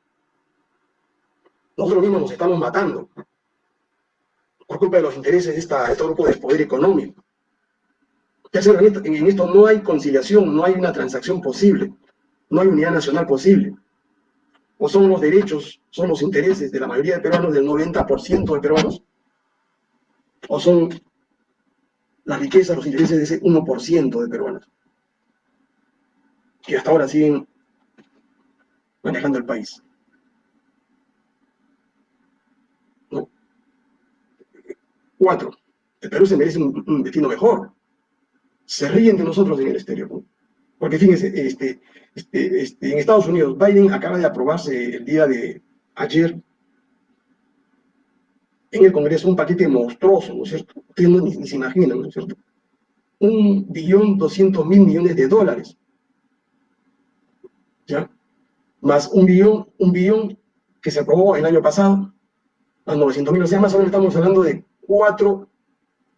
Nosotros mismos nos estamos matando por culpa de los intereses de, esta, este grupo de poder económico. En esto no hay conciliación, no hay una transacción posible, no hay unidad nacional posible o son los derechos, son los intereses de la mayoría de peruanos, del 90% de peruanos, o son la riqueza, los intereses de ese 1% de peruanos, que hasta ahora siguen manejando el país. Cuatro, el Perú se merece un, destino mejor. Se ríen de nosotros en el exterior. Porque fíjense, este, este, este, en Estados Unidos, Biden acaba de aprobarse el día de ayer en el Congreso un paquete monstruoso, ¿no es cierto? Ustedes no, ni, se imaginan, ¿no es cierto? Un billón doscientos mil millones de dólares. ¿Ya? Más un billón, un billón que se aprobó el año pasado, a 900 mil, o sea, más o menos estamos hablando de cuatro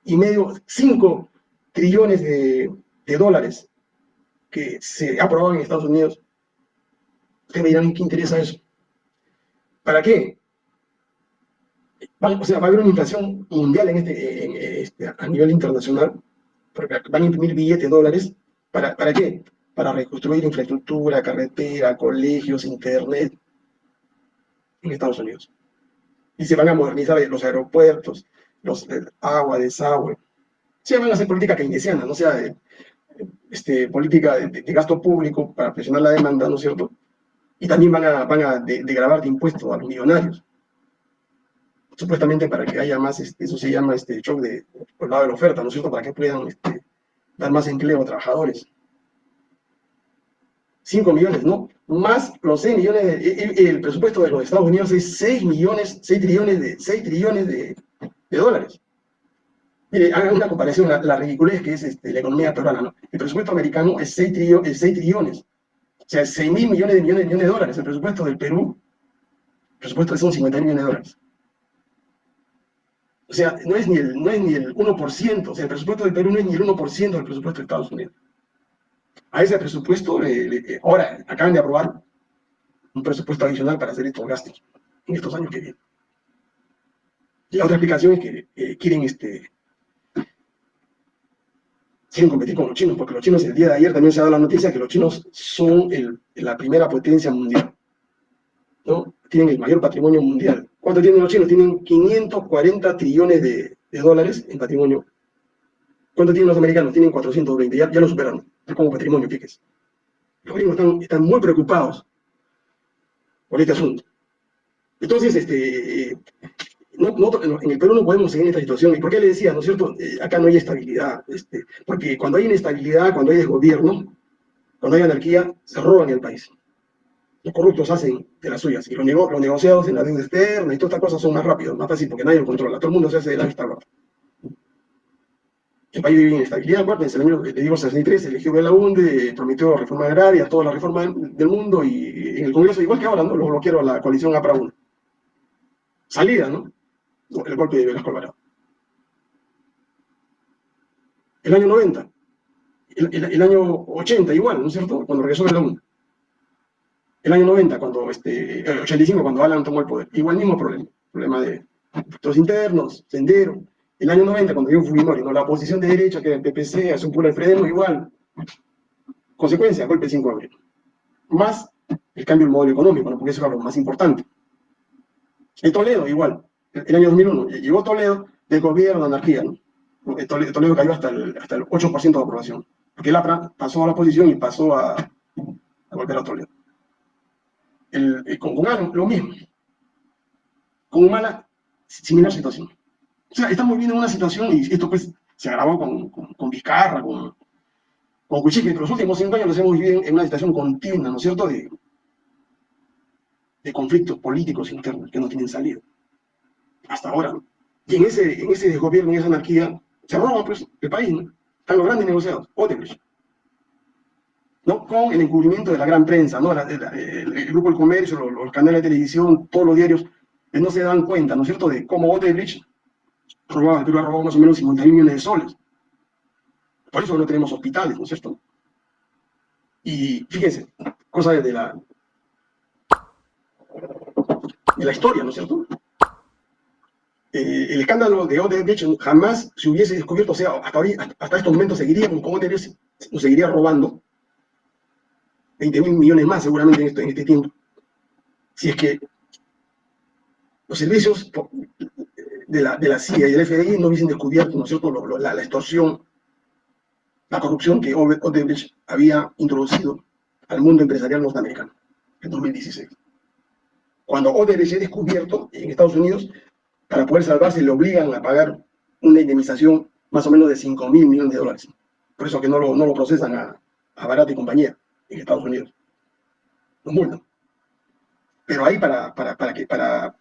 y medio, cinco trillones de, dólares que se ha aprobado en Estados Unidos, ustedes me dirán, ¿qué interesa eso? ¿Para qué? o sea, va a haber una inflación mundial en este, este, a nivel internacional, porque van a imprimir billetes dólares, ¿para, ¿para qué? Para reconstruir infraestructura, carretera, colegios, internet, en Estados Unidos. Y se van a modernizar los aeropuertos, los agua, desagüe. Se van a hacer política keynesiana, no sea de, este, política de, gasto público para presionar la demanda, ¿no es cierto? Y también van a, van a de, grabar de impuestos a los millonarios. Supuestamente para que haya más, este, eso se llama este shock de, por el lado de la oferta, ¿no es cierto? Para que puedan este, dar más empleo a trabajadores. 5 millones, ¿no? Más los 6 millones, de, el, presupuesto de los Estados Unidos es 6 millones, 6 trillones de, 6 trillones de, de dólares. Mire, hagan una comparación, la, ridiculez que es este, la economía peruana, ¿no? El presupuesto americano es 6, trillones. O sea, 6 mil millones de millones, millones de dólares. El presupuesto del Perú, el presupuesto son 50 millones de dólares. O sea, no es, ni el, no es ni el 1%, o sea, el presupuesto del Perú no es ni el 1% del presupuesto de Estados Unidos. A ese presupuesto, ahora acaban de aprobar un presupuesto adicional para hacer estos gastos en estos años que vienen. Y la otra explicación es que eh, quieren este, quieren competir con los chinos, porque los chinos el día de ayer también se ha dado la noticia que los chinos son la primera potencia mundial. ¿no? Tienen el mayor patrimonio mundial. ¿Cuánto tienen los chinos? Tienen 540 trillones de, dólares en patrimonio. ¿Cuánto tienen los americanos? Tienen 420, ya, ya lo superaron, como patrimonio, fíjese. Los gringos están, están muy preocupados por este asunto. Entonces, este, en el Perú no podemos seguir en esta situación. ¿Y por qué le decía, no es cierto? Eh, acá no hay estabilidad. Este, porque cuando hay inestabilidad, cuando hay desgobierno, cuando hay anarquía, se roban el país. Los corruptos hacen de las suyas. Y los, los negociados en la deuda externa y todas estas cosas son más rápidos, más fáciles, porque nadie lo controla. Todo el mundo se hace de la vista gorda. El país vive en inestabilidad, acuérdense, en el digo, 63, eligió Belaunde, prometió reforma agraria, toda la reforma del mundo, y en el Congreso, igual que ahora, ¿no? Lo bloquearon la coalición APRA 1. Salida, ¿no? El golpe de Velasco Alvarado. El año 90, el, año 80 igual, ¿no es cierto? Cuando regresó de la UN. El año 90, cuando, este, el 85, cuando Alan tomó el poder. Igual mismo problema, problema de los internos, sendero. El año 90, cuando dio Fujimori, ¿no? la oposición de derecha, que era el PPC, hace un puro Alfredo, igual. Consecuencia, golpe 5 de abril. Más el cambio del modelo económico, ¿no? porque eso es lo más importante. El Toledo, igual el año 2001, llegó Toledo del gobierno de anarquía, ¿no? Toledo, cayó hasta el, hasta el 8% de aprobación, porque el APRA pasó a la oposición y pasó a, a golpear a Toledo. El, con Humano, lo mismo. Con Humana, similar situación. O sea, estamos viviendo una situación, y esto pues se agravó con, con, con Vizcarra, con, con Cuchique, que los últimos cinco años los hemos vivido en una situación continua, ¿no es cierto?, de, de conflictos políticos internos que no tienen salida hasta ahora. Y en ese, en ese desgobierno, en esa anarquía, se roban pues, el país, ¿no? Están los grandes negociados, Odebrecht. ¿no? Con el encubrimiento de la gran prensa, ¿no? el, grupo del Comercio, los, canales de televisión, todos los diarios, que no se dan cuenta, ¿no es cierto?, de cómo Odebrecht robaba, el Perú ha robado más o menos 50 mil millones de soles. Por eso no tenemos hospitales, ¿no es cierto? Y fíjense, cosa de la, de la historia, ¿no es cierto? Eh, el escándalo de Odebrecht jamás se hubiese descubierto, o sea, hasta, hasta estos momentos seguiríamos con Odebrecht, nos seguiría robando 20 mil millones más seguramente en, en este tiempo. Si es que los servicios de la, de la CIA y del FBI no hubiesen descubierto, ¿no es cierto?, la, la, extorsión, la corrupción que Odebrecht había introducido al mundo empresarial norteamericano en 2016. Cuando Odebrecht es descubierto en Estados Unidos, para poder salvarse le obligan a pagar una indemnización más o menos de 5 mil millones de dólares. Por eso que no lo, no lo procesan a, a Barata y compañía en Estados Unidos. Los multan. Pero ahí para, para, para, que, para,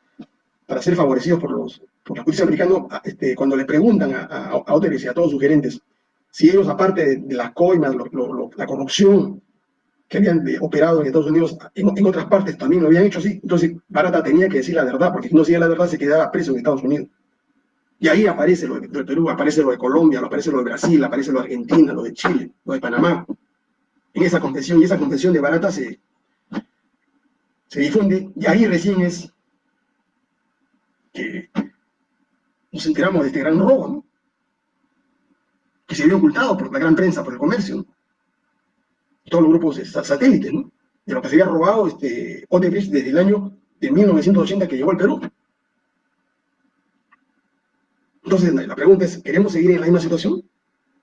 para ser favorecidos por, los, por la justicia americana, este, cuando le preguntan a, a, a y a todos sus gerentes si ellos, aparte de, las coimas, la corrupción que habían operado en Estados Unidos, en, en, otras partes también lo habían hecho así, entonces Barata tenía que decir la verdad, porque si no decía la verdad se quedaba preso en Estados Unidos. Y ahí aparece lo de, Perú, aparece lo de Colombia, aparece lo de Brasil, aparece lo de Argentina, lo de Chile, lo de Panamá. En esa confesión, y esa confesión de Barata se, se difunde, y ahí recién es que nos enteramos de este gran robo, ¿no? que se había ocultado por la gran prensa, por el comercio, ¿no? Todos los grupos satélites, ¿no? de lo que se había robado este, Odebrecht desde el año de 1980 que llegó al Perú. Entonces, la pregunta es, ¿queremos seguir en la misma situación?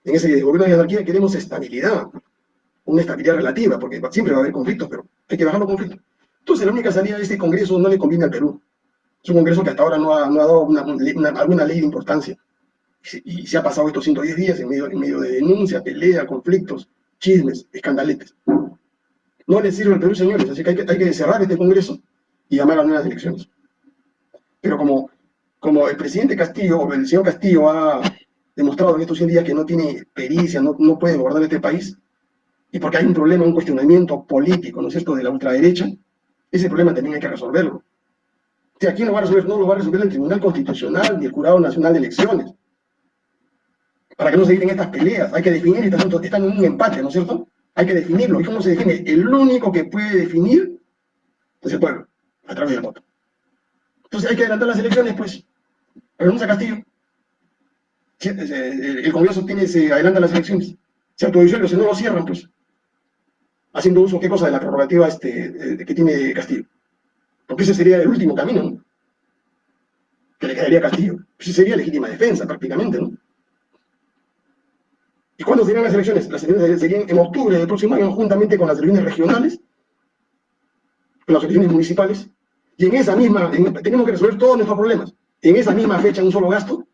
En ese gobierno de anarquía queremos estabilidad, una estabilidad relativa, porque siempre va a haber conflictos, pero hay que bajar los conflictos. Entonces, la única salida de este Congreso no le conviene al Perú. Es un Congreso que hasta ahora no ha, dado una, una, alguna ley de importancia. Y, se ha pasado estos 110 días en medio, en medio de denuncia, pelea, conflictos, chismes, escandaletes. No le sirve al Perú, señores, así que hay, que cerrar este Congreso y llamar a nuevas elecciones. Pero como, el presidente Castillo, o el señor Castillo ha demostrado en estos 100 días que no tiene pericia, no, puede gobernar este país, y porque hay un problema, un cuestionamiento político, ¿no es cierto?, de la ultraderecha, ese problema también hay que resolverlo. Si aquí no va a resolver, no lo va a resolver el Tribunal Constitucional ni el Jurado Nacional de Elecciones. Para que no se eviten estas peleas, hay que definir, este asunto, están en un empate, ¿no es cierto? Hay que definirlo. ¿Y cómo se define? El único que puede definir es el pueblo, a través del voto. Entonces hay que adelantar las elecciones, pues. Renuncia Castillo. El Congreso tiene, se adelanta las elecciones. Se autodisuelve, si no lo cierran, pues. Haciendo uso, ¿qué cosa? De la prerrogativa este, que tiene Castillo. Porque ese sería el último camino, ¿no? Que le quedaría a Castillo. Ese sería legítima defensa, prácticamente, ¿no? ¿Y cuándo serían las elecciones? Las elecciones serían en octubre del próximo año, juntamente con las elecciones regionales, con las elecciones municipales, y en esa misma, tenemos que resolver todos nuestros problemas. En esa misma fecha, en un solo gasto,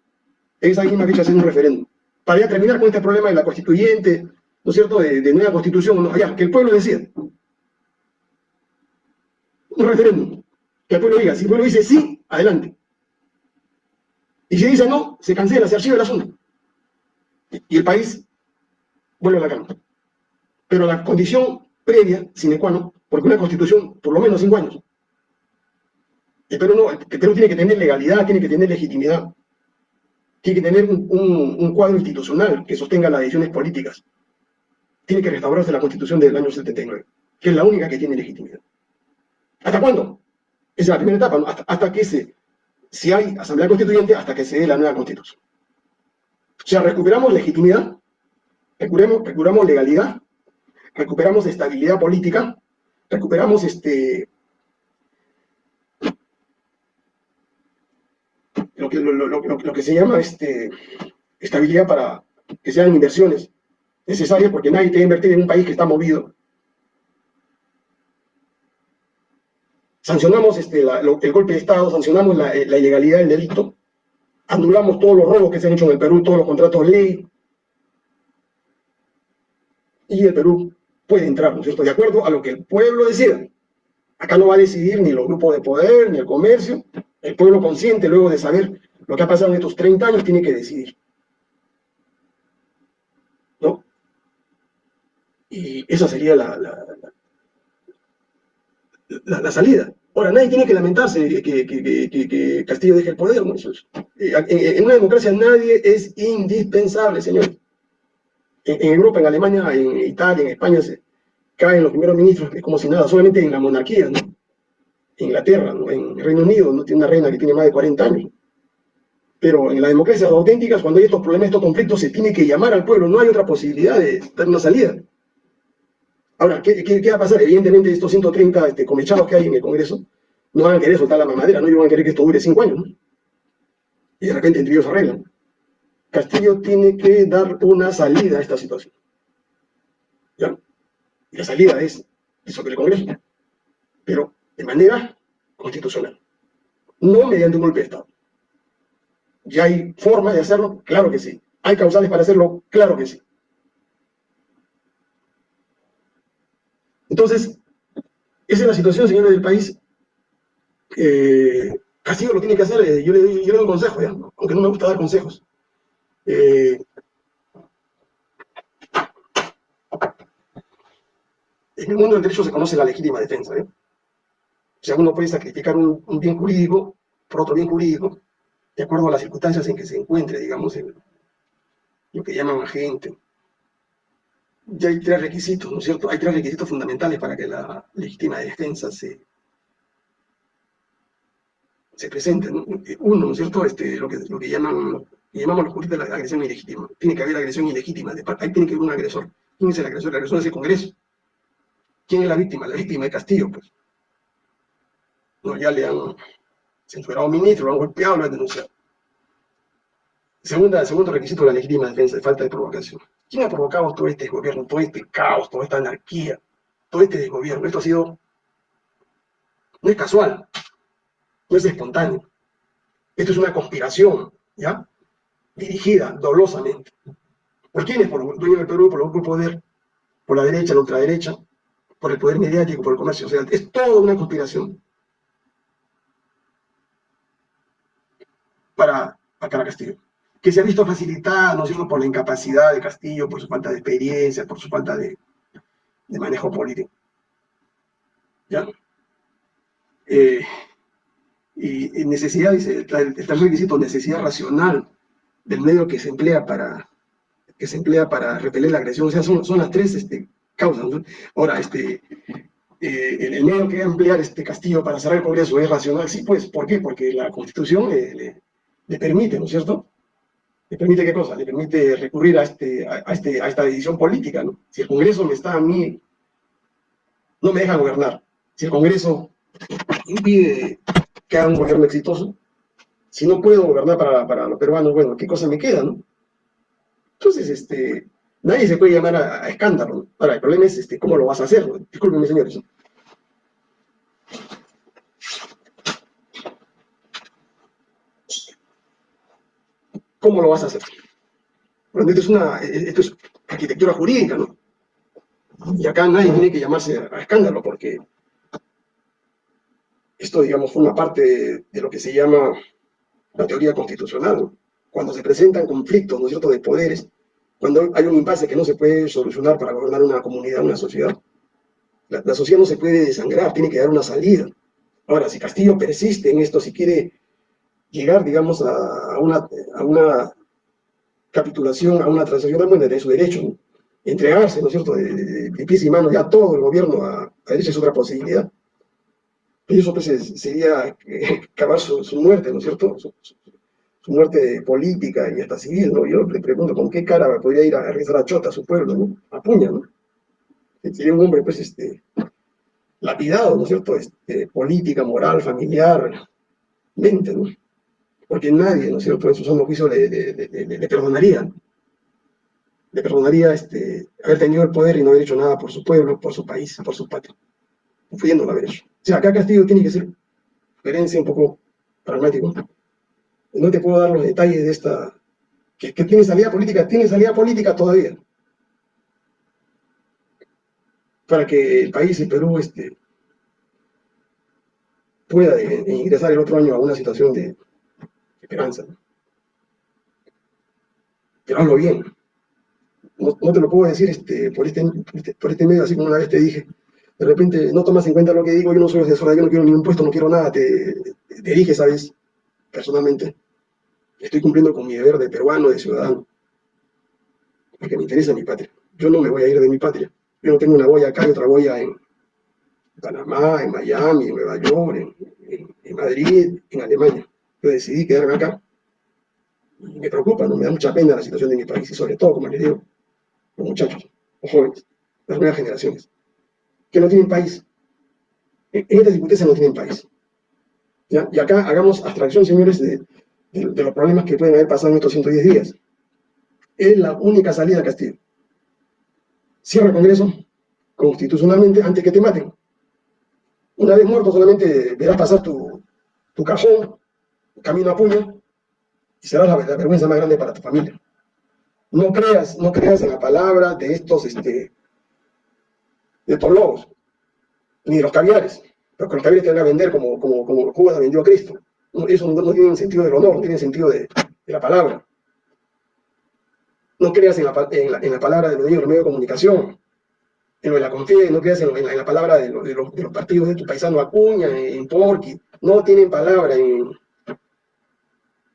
en esa misma fecha hacer un referéndum. Para ya terminar con este problema de la constituyente, ¿no es cierto?, de, nueva constitución, ¿no? ya, que el pueblo decida. Un referéndum. Que el pueblo diga, si el pueblo dice sí, adelante. Y si dice no, se cancela, se archiva el asunto. Y el país vuelve a la cama. Pero la condición previa, sine qua non, porque una constitución, por lo menos cinco años, el Perú, no, el Perú tiene que tener legalidad, tiene que tener legitimidad, tiene que tener un, cuadro institucional que sostenga las decisiones políticas. Tiene que restaurarse la constitución del año 79, que es la única que tiene legitimidad. ¿Hasta cuándo? Esa es la primera etapa, hasta, hasta, que se, si hay asamblea constituyente, hasta que se dé la nueva constitución. O sea, recuperamos legitimidad, recuperamos, legalidad, recuperamos estabilidad política, recuperamos este, lo que, lo, lo, lo que se llama este, estabilidad para que sean inversiones necesarias, porque nadie tiene que invertir en un país que está movido. Sancionamos este, el golpe de Estado, sancionamos la, la ilegalidad del delito, anulamos todos los robos que se han hecho en el Perú, todos los contratos ley, y el Perú puede entrar, ¿no es cierto?, de acuerdo a lo que el pueblo decida. Acá no va a decidir ni los grupos de poder, ni el comercio, el pueblo consciente, luego de saber lo que ha pasado en estos 30 años, tiene que decidir. ¿No? Y esa sería la, la, la, salida. Ahora, nadie tiene que lamentarse que, que, Castillo deje el poder, ¿no? Eh, en, una democracia nadie es indispensable, señor. En, Europa, en Alemania, en Italia, en España, caen los primeros ministros, es como si nada, solamente en la monarquía, ¿no? En Inglaterra, ¿no? en Reino Unido, no tiene una reina que tiene más de 40 años. Pero en las democracias auténticas, cuando hay estos problemas, estos conflictos, se tiene que llamar al pueblo, no hay otra posibilidad de dar una salida. Ahora, ¿qué, va a pasar? Evidentemente, estos 130 este, comechados que hay en el Congreso no van a querer soltar la mamadera, no ellos van a querer que esto dure cinco años. ¿no? Y de repente entre ellos arreglan. Castillo tiene que dar una salida a esta situación. ¿Ya? Y la salida es disolver el Congreso, pero de manera constitucional, no mediante un golpe de Estado. ¿Ya hay forma de hacerlo? Claro que sí. ¿Hay causales para hacerlo? Claro que sí. Entonces, esa es la situación, señores del país. Eh, Castillo lo tiene que hacer, eh, yo, le, doy un consejo, aunque no me gusta dar consejos. Eh, en el mundo del derecho se conoce la legítima defensa. O sea, uno puede sacrificar un, bien jurídico por otro bien jurídico, de acuerdo a las circunstancias en que se encuentre, digamos, lo que llaman agente ya hay tres requisitos, ¿no es cierto? Hay tres requisitos fundamentales para que la legítima defensa se, se presente. Uno, ¿no es cierto? Este, lo, que, lo que llaman, llamamos los juristas la agresión ilegítima. Tiene que haber agresión ilegítima. Ahí tiene que haber un agresor. ¿Quién es el agresor? El agresor es el Congreso. ¿Quién es la víctima? La víctima de Castillo, pues. No, ya le han censurado a un ministro, lo han golpeado, lo han denunciado. Segunda, segundo requisito de la legítima defensa, de falta de provocación. ¿Quién ha provocado todo este gobierno, todo este caos, toda esta anarquía, todo este desgobierno? Esto ha sido, no es casual, no es espontáneo. Esto es una conspiración, ¿ya? Dirigida dolosamente. ¿Por quiénes? Por los dueños del Perú, por los grupos de poder, por la derecha, la ultraderecha, por el poder mediático, por el comercio. O sea, es toda una conspiración para sacar a Castillo que se ha visto facilitada, no solo por la incapacidad de Castillo, por su falta de experiencia, por su falta de, manejo político. ¿Ya? Eh, y, necesidad, dice, el tercer requisito, necesidad racional del medio que se emplea para, que se emplea para repeler la agresión. O sea, son, son las tres este, causas. Ahora, este, eh, el, medio que va a emplear este Castillo para cerrar el Congreso es racional. Sí, pues, ¿por qué? Porque la Constitución le, le permite, ¿no es cierto?, ¿Le permite qué cosa? Le permite recurrir a, este, a, este, a esta decisión política, ¿no? Si el Congreso me está a mí, no me deja gobernar, si el Congreso impide que haga un gobierno exitoso, si no puedo gobernar para, para los peruanos, bueno, ¿qué cosa me queda, no? Entonces, este, nadie se puede llamar a, escándalo, ¿no? Ahora, el problema es, este, ¿cómo lo vas a hacer? ¿no? Discúlpenme, señores. ¿Cómo lo vas a hacer? Esto es, una, esto es arquitectura jurídica, ¿no? Y acá nadie tiene que llamarse a escándalo porque esto, digamos, forma parte de, lo que se llama la teoría constitucional. Cuando se presentan conflictos, ¿no cierto?, de poderes, cuando hay un impasse que no se puede solucionar para gobernar una comunidad, una sociedad, la, sociedad no se puede desangrar, tiene que dar una salida. Ahora, si Castillo persiste en esto, si quiere llegar, digamos, a una, a una capitulación, a una transacción de su derecho, entregarse, ¿no es cierto?, de, pies y manos ya todo el gobierno a, a es otra posibilidad. Eso pues sería acabar su, muerte, ¿no es cierto?, su, muerte política y hasta civil, ¿no? Yo le pregunto, ¿con qué cara podría ir a rezar a Chota, a su pueblo, ¿no? A Puña, ¿no? Sería un hombre, pues, este, lapidado, ¿no es cierto?, este, política, moral, familiar, mente, ¿no? porque nadie, ¿no es cierto?, en su sano juicio le, le, perdonaría, le perdonaría este, haber tenido el poder y no haber hecho nada por su pueblo, por su país, por su patria, pudiéndolo haber hecho. O sea, acá Castillo tiene que ser coherencia un poco pragmático. No te puedo dar los detalles de esta, que, tiene salida política, tiene salida política todavía, para que el país, el Perú, este, pueda ingresar el otro año a una situación de, esperanza. Pero hazlo bien. No, te lo puedo decir este, por, este, por este medio, así como una vez te dije, de repente no tomas en cuenta lo que digo, yo no soy asesor, yo no quiero ningún puesto, no quiero nada, te, te dije, ¿sabes? Personalmente, estoy cumpliendo con mi deber de peruano, de ciudadano, porque me interesa mi patria. Yo no me voy a ir de mi patria. Yo no tengo una boya acá y otra boya en Panamá, en Miami, en Nueva York, en, Madrid, en Alemania. Yo decidí quedarme acá. Me preocupa, ¿no? me da mucha pena la situación de mi país y sobre todo, como les digo, los muchachos, los jóvenes, las nuevas generaciones, que no tienen país. En estas circunstancias no tienen país. Y acá hagamos abstracción, señores, de, los problemas que pueden haber pasado en estos 110 días. Es la única salida a Castillo. Cierra el Congreso constitucionalmente antes que te maten. Una vez muerto solamente verás pasar tu, tu cajón, camino a puño, y será la, vergüenza más grande para tu familia. No creas, no creas en la palabra de estos, este, de estos lobos, ni de los caviares, porque los caviares te van a vender como, como, como vendió a Cristo. Eso no, tiene sentido del honor, no tiene sentido de, la palabra. No creas en la, en la, palabra de los medios de comunicación, en lo de la confianza, no creas en, la, palabra de, los, partidos de tu paisano Acuña, en Porqui, no tienen palabra en...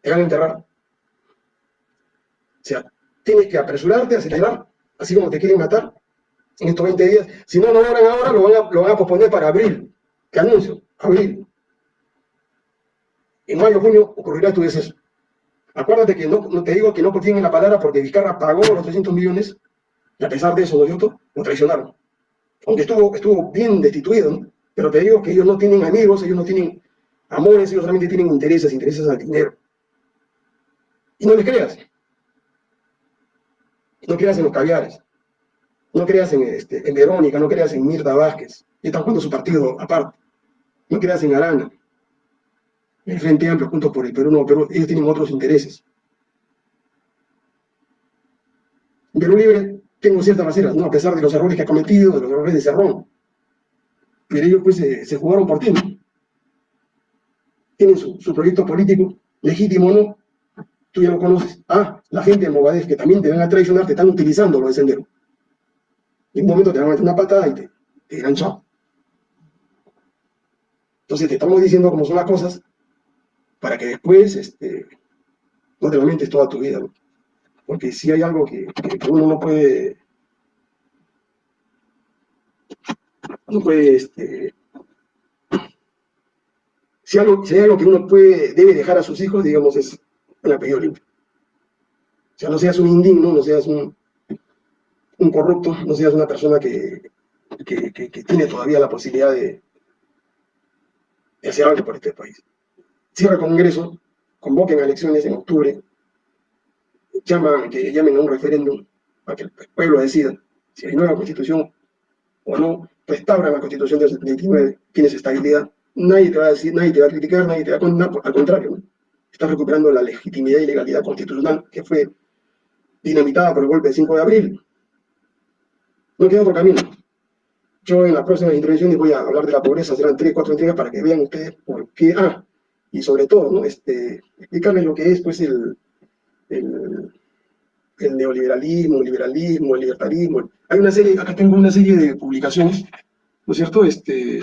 Te van a enterrar. O sea, tienes que apresurarte, acelerar, así como te quieren matar en estos 20 días. Si no lo logran ahora, lo van a, lo van a posponer para abril. ¿Qué anuncio? Abril en mayo, junio ocurrirá tu deceso. Acuérdate que no, te digo que no contienen la palabra porque Vizcarra pagó los 300 millones y a pesar de eso, ¿no es? Lo traicionaron. Aunque estuvo, estuvo bien destituido, ¿no? Pero te digo que ellos no tienen amigos, ellos no tienen amores, ellos solamente tienen intereses, intereses al dinero. Y no les creas. No creas en los caviares. No creas en, este, en Verónica, no creas en Mirta Vázquez. Y están jugando su partido aparte. No creas en Arana el Frente Amplio junto por el Perú, no, pero ellos tienen otros intereses. Perú Libre tengo ciertas baseras, ¿no? a pesar de los errores que ha cometido, de los errores de Cerrón. Pero ellos pues se, jugaron por ti. Tienen su, proyecto político, legítimo no, tú ya lo conoces. Ah, la gente de Movadez, que también te van a traicionar, te están utilizando lo de Sendero. En un momento te van a meter una patada y te, te dirán chao. Entonces te estamos diciendo cómo son las cosas, para que después este, no te lamentes toda tu vida. Porque si hay algo que, uno no puede, no puede, este, si, algo, si hay algo que uno puede, debe dejar a sus hijos, digamos, es el apellido limpio. O sea, no seas un indigno, no seas un, un corrupto, no seas una persona que, que, tiene todavía la posibilidad de, hacer algo por este país cierra el Congreso, convoquen elecciones en octubre, llaman, que llamen a un referéndum para que el pueblo decida si hay nueva constitución o no, restauran la constitución del 79, tienes estabilidad, nadie te va a decir, nadie te va a criticar, nadie te va a condenar, al contrario, estás recuperando la legitimidad y legalidad constitucional que fue dinamitada por el golpe del 5 de abril. No queda otro camino. Yo en las próximas intervenciones voy a hablar de la pobreza, serán tres, cuatro entregas para que vean ustedes por qué, ah, y sobre todo, ¿no? Este, explicarles lo que es pues, el, el, neoliberalismo, el liberalismo, el libertarismo. Hay una serie, acá tengo una serie de publicaciones, ¿no es cierto? Este,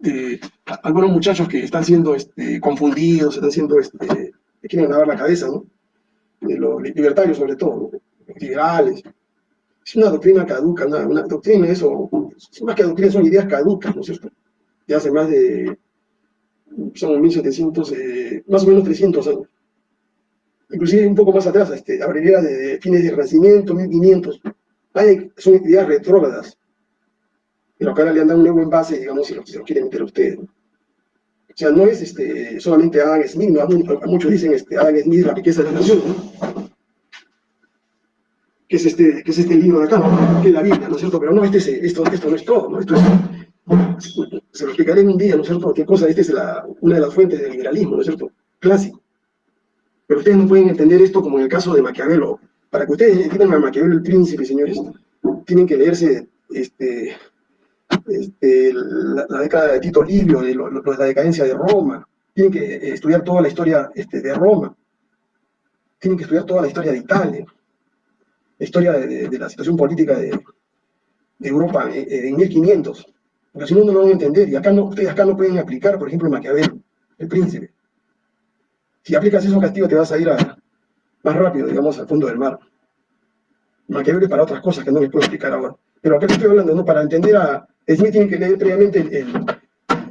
de algunos muchachos que están siendo este, confundidos, están siendo, este, quieren lavar la cabeza, ¿no? Los libertarios sobre todo, los liberales. Es una doctrina caduca, una, una doctrina, eso, más que doctrina, son ideas caducas, ¿no es cierto? De hace más de son 1700, eh, más o menos 300 años. Inclusive un poco más atrás, este, habría de, fines del Renacimiento, 1500. Hay, son ideas retrógradas. Pero acá le han dado un nuevo envase, digamos, si lo, si lo quieren meter a ustedes. O sea, no es este, solamente Adam Smith, ¿no? muchos dicen este, Adam Smith, la riqueza de la nación, ¿no? Que es este, que es este libro de acá, que es la Biblia, ¿no es cierto? Pero no, este es, esto, esto no es todo, ¿no? Esto es se lo explicaré en un día, ¿no es cierto? ¿Qué cosa? Esta es una de las fuentes del liberalismo, ¿no es cierto? Clásico. Pero ustedes no pueden entender esto como en el caso de Maquiavelo. Para que ustedes entiendan a Maquiavelo el príncipe, señores, tienen que leerse este, este, la, década de Tito Livio, de la decadencia de Roma. Tienen que estudiar toda la historia este, de Roma. Tienen que estudiar toda la historia de Italia. La historia de, de la situación política de, de Europa en 1500, porque si no, no lo van a entender, y acá no, ustedes acá no pueden aplicar, por ejemplo, el Maquiavelo, el príncipe. Si aplicas eso castigo te vas a ir más rápido, digamos, al fondo del mar. Maquiavelo es para otras cosas que no les puedo explicar ahora. Pero acá estoy hablando, ¿no? Para entender a Smith tienen que leer previamente el,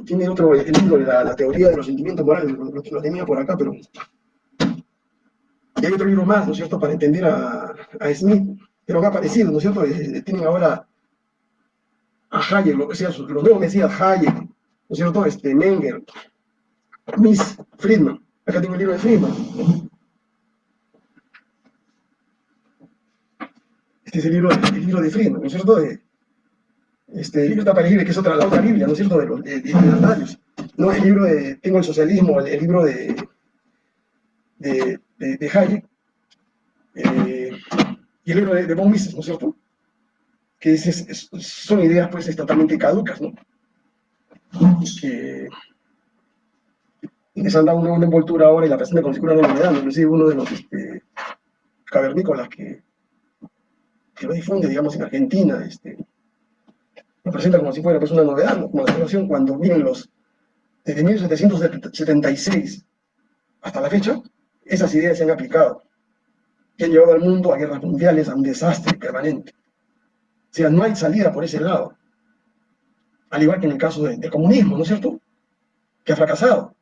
tiene otro el libro de la, teoría de los sentimientos morales, lo, lo, tenía por acá, pero... Y hay otro libro más, ¿no es cierto?, para entender a, a Smith, pero acá ha aparecido, ¿no es cierto? Eh, tienen ahora a Hayek, lo que sea, los nuevos mesías Hayek, ¿no es cierto?, este, Menger, Miss Friedman. Acá tengo el libro de Friedman. Este es el libro, el libro de Friedman, ¿no es cierto? De, este, el libro está para que es otra, la otra Biblia, ¿no es cierto? De los de, de, No, el libro de, tengo el socialismo, el, libro de, de, de, Hayek, eh, y el libro de, Von Mises, ¿no es cierto? Que es, son ideas pues totalmente caducas, ¿no? Que les han dado una, envoltura ahora y la presentan como si fuera una novedad, inclusive uno de los este, cavernícolas que que lo difunde, digamos, en Argentina, este, lo presenta como si fuera pues, una novedad, como la situación cuando vienen los, desde 1776 hasta la fecha, esas ideas se han aplicado, que han llevado al mundo a guerras mundiales, a un desastre permanente. O sea, no hay salida por ese lado. Al igual que en el caso del comunismo, ¿no es cierto? Que ha fracasado.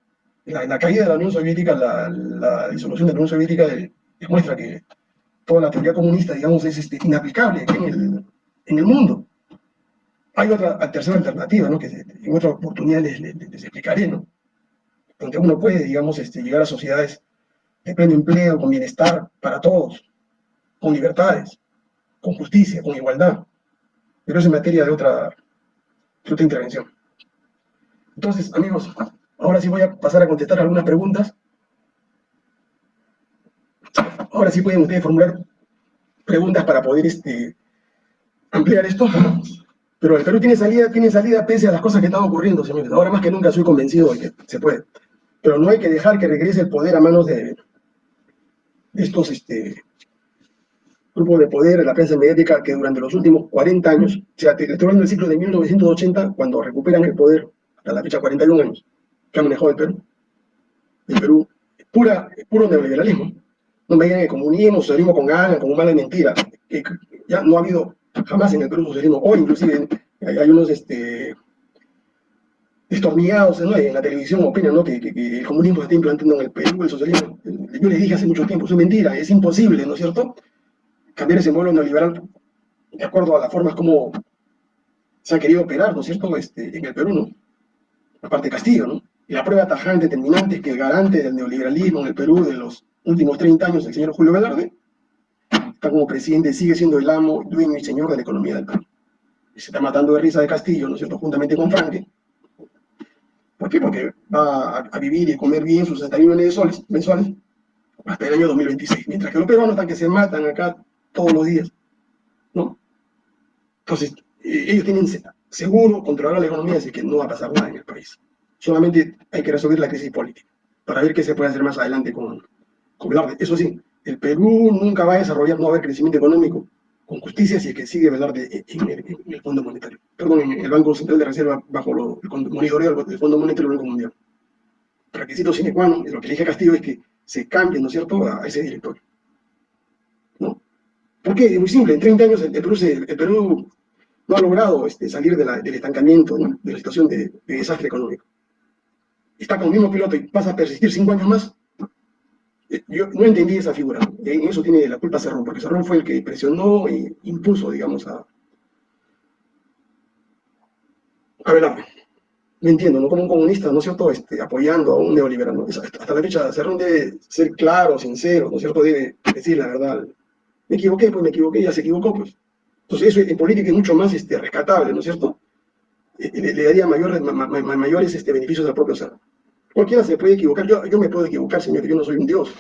La, caída de la Unión Soviética, la, disolución de la Unión Soviética demuestra que toda la teoría comunista, digamos, es este, inaplicable en el, en el mundo. Hay otra tercera alternativa, ¿no? que en otra oportunidad les, explicaré, ¿no? donde uno puede, digamos, este, llegar a sociedades de pleno empleo, con bienestar para todos, con libertades, con justicia, con igualdad. Pero es materia de otra, otra intervención. Entonces, amigos, ahora sí voy a pasar a contestar algunas preguntas Ahora sí pueden ustedes formular preguntas para poder este, ampliar esto. Pero el Perú tiene salida, tiene salida pese a las cosas que están ocurriendo, señores. Ahora más que nunca soy convencido de que se puede. Pero no hay que dejar que regrese el poder a manos de, estos este, grupos de poder, de la prensa mediática, que durante los últimos 40 años, o sea, estoy hablando del ciclo de 1980, cuando recuperan el poder, hasta la fecha 41 años, que ha manejado el Perú. El Perú, pura, puro neoliberalismo no me digan que comunismo, socialismo con ganas, con mala mentira, que ya no ha habido jamás en el Perú socialismo, o inclusive hay, unos este, destornillados en la televisión opinan ¿no? que, el comunismo se está implantando en el Perú, el socialismo, yo les dije hace mucho tiempo, es mentira, es imposible, ¿no es cierto? Cambiar ese modelo neoliberal de acuerdo a las formas como se ha querido operar, ¿no es cierto?, este, en el Perú, ¿no? Aparte Castillo, ¿no? Y la prueba tajante, determinante, que el garante del neoliberalismo en el Perú de los últimos 30 años, el señor Julio Velarde, está como presidente, sigue siendo el amo, dueño y señor de la economía del Perú. Y se está matando de risa de Castillo, ¿no es cierto?, juntamente con Franque. ¿Por qué? Porque va a, vivir y comer bien sus 60 millones de soles mensuales hasta el año 2026, mientras que los peruanos están que se matan acá todos los días, ¿no? Entonces, eh, ellos tienen seguro controlar la economía, así que no va a pasar nada en el país. Solamente hay que resolver la crisis política, para ver qué se puede hacer más adelante con, eso sí, el Perú nunca va a desarrollar, no va a haber crecimiento económico con justicia si es que sigue Velarde en, en, el Fondo Monetario. Perdón, en el Banco Central de Reserva bajo lo, el monitoreo del Fondo Monetario Banco Mundial. Requisito sine qua non, lo que a Castillo es que se cambie, ¿no es cierto?, a ese directorio. ¿No? ¿Por qué? Es muy simple, en 30 años el, Perú, el Perú, no ha logrado este, salir del estancamiento, ¿no? de la situación de, de desastre económico. Está con el mismo piloto y pasa a persistir 5 años más, yo no entendí esa figura. En eso tiene la culpa Cerrón, porque Cerrón fue el que presionó e impuso, digamos, a, a Velarde. No entiendo, ¿no? Como un comunista, ¿no es cierto?, este, apoyando a un neoliberal. Hasta la fecha, Cerrón debe ser claro, sincero, ¿no es cierto?, debe decir la verdad. Me equivoqué, pues me equivoqué, ya se equivocó, pues. Entonces eso en política es mucho más este, rescatable, ¿no es cierto? Eh, le, daría mayores, mayores este, beneficios al propio Cerrón. Cualquiera se puede equivocar, yo, yo me puedo equivocar, señor, yo no soy un dios.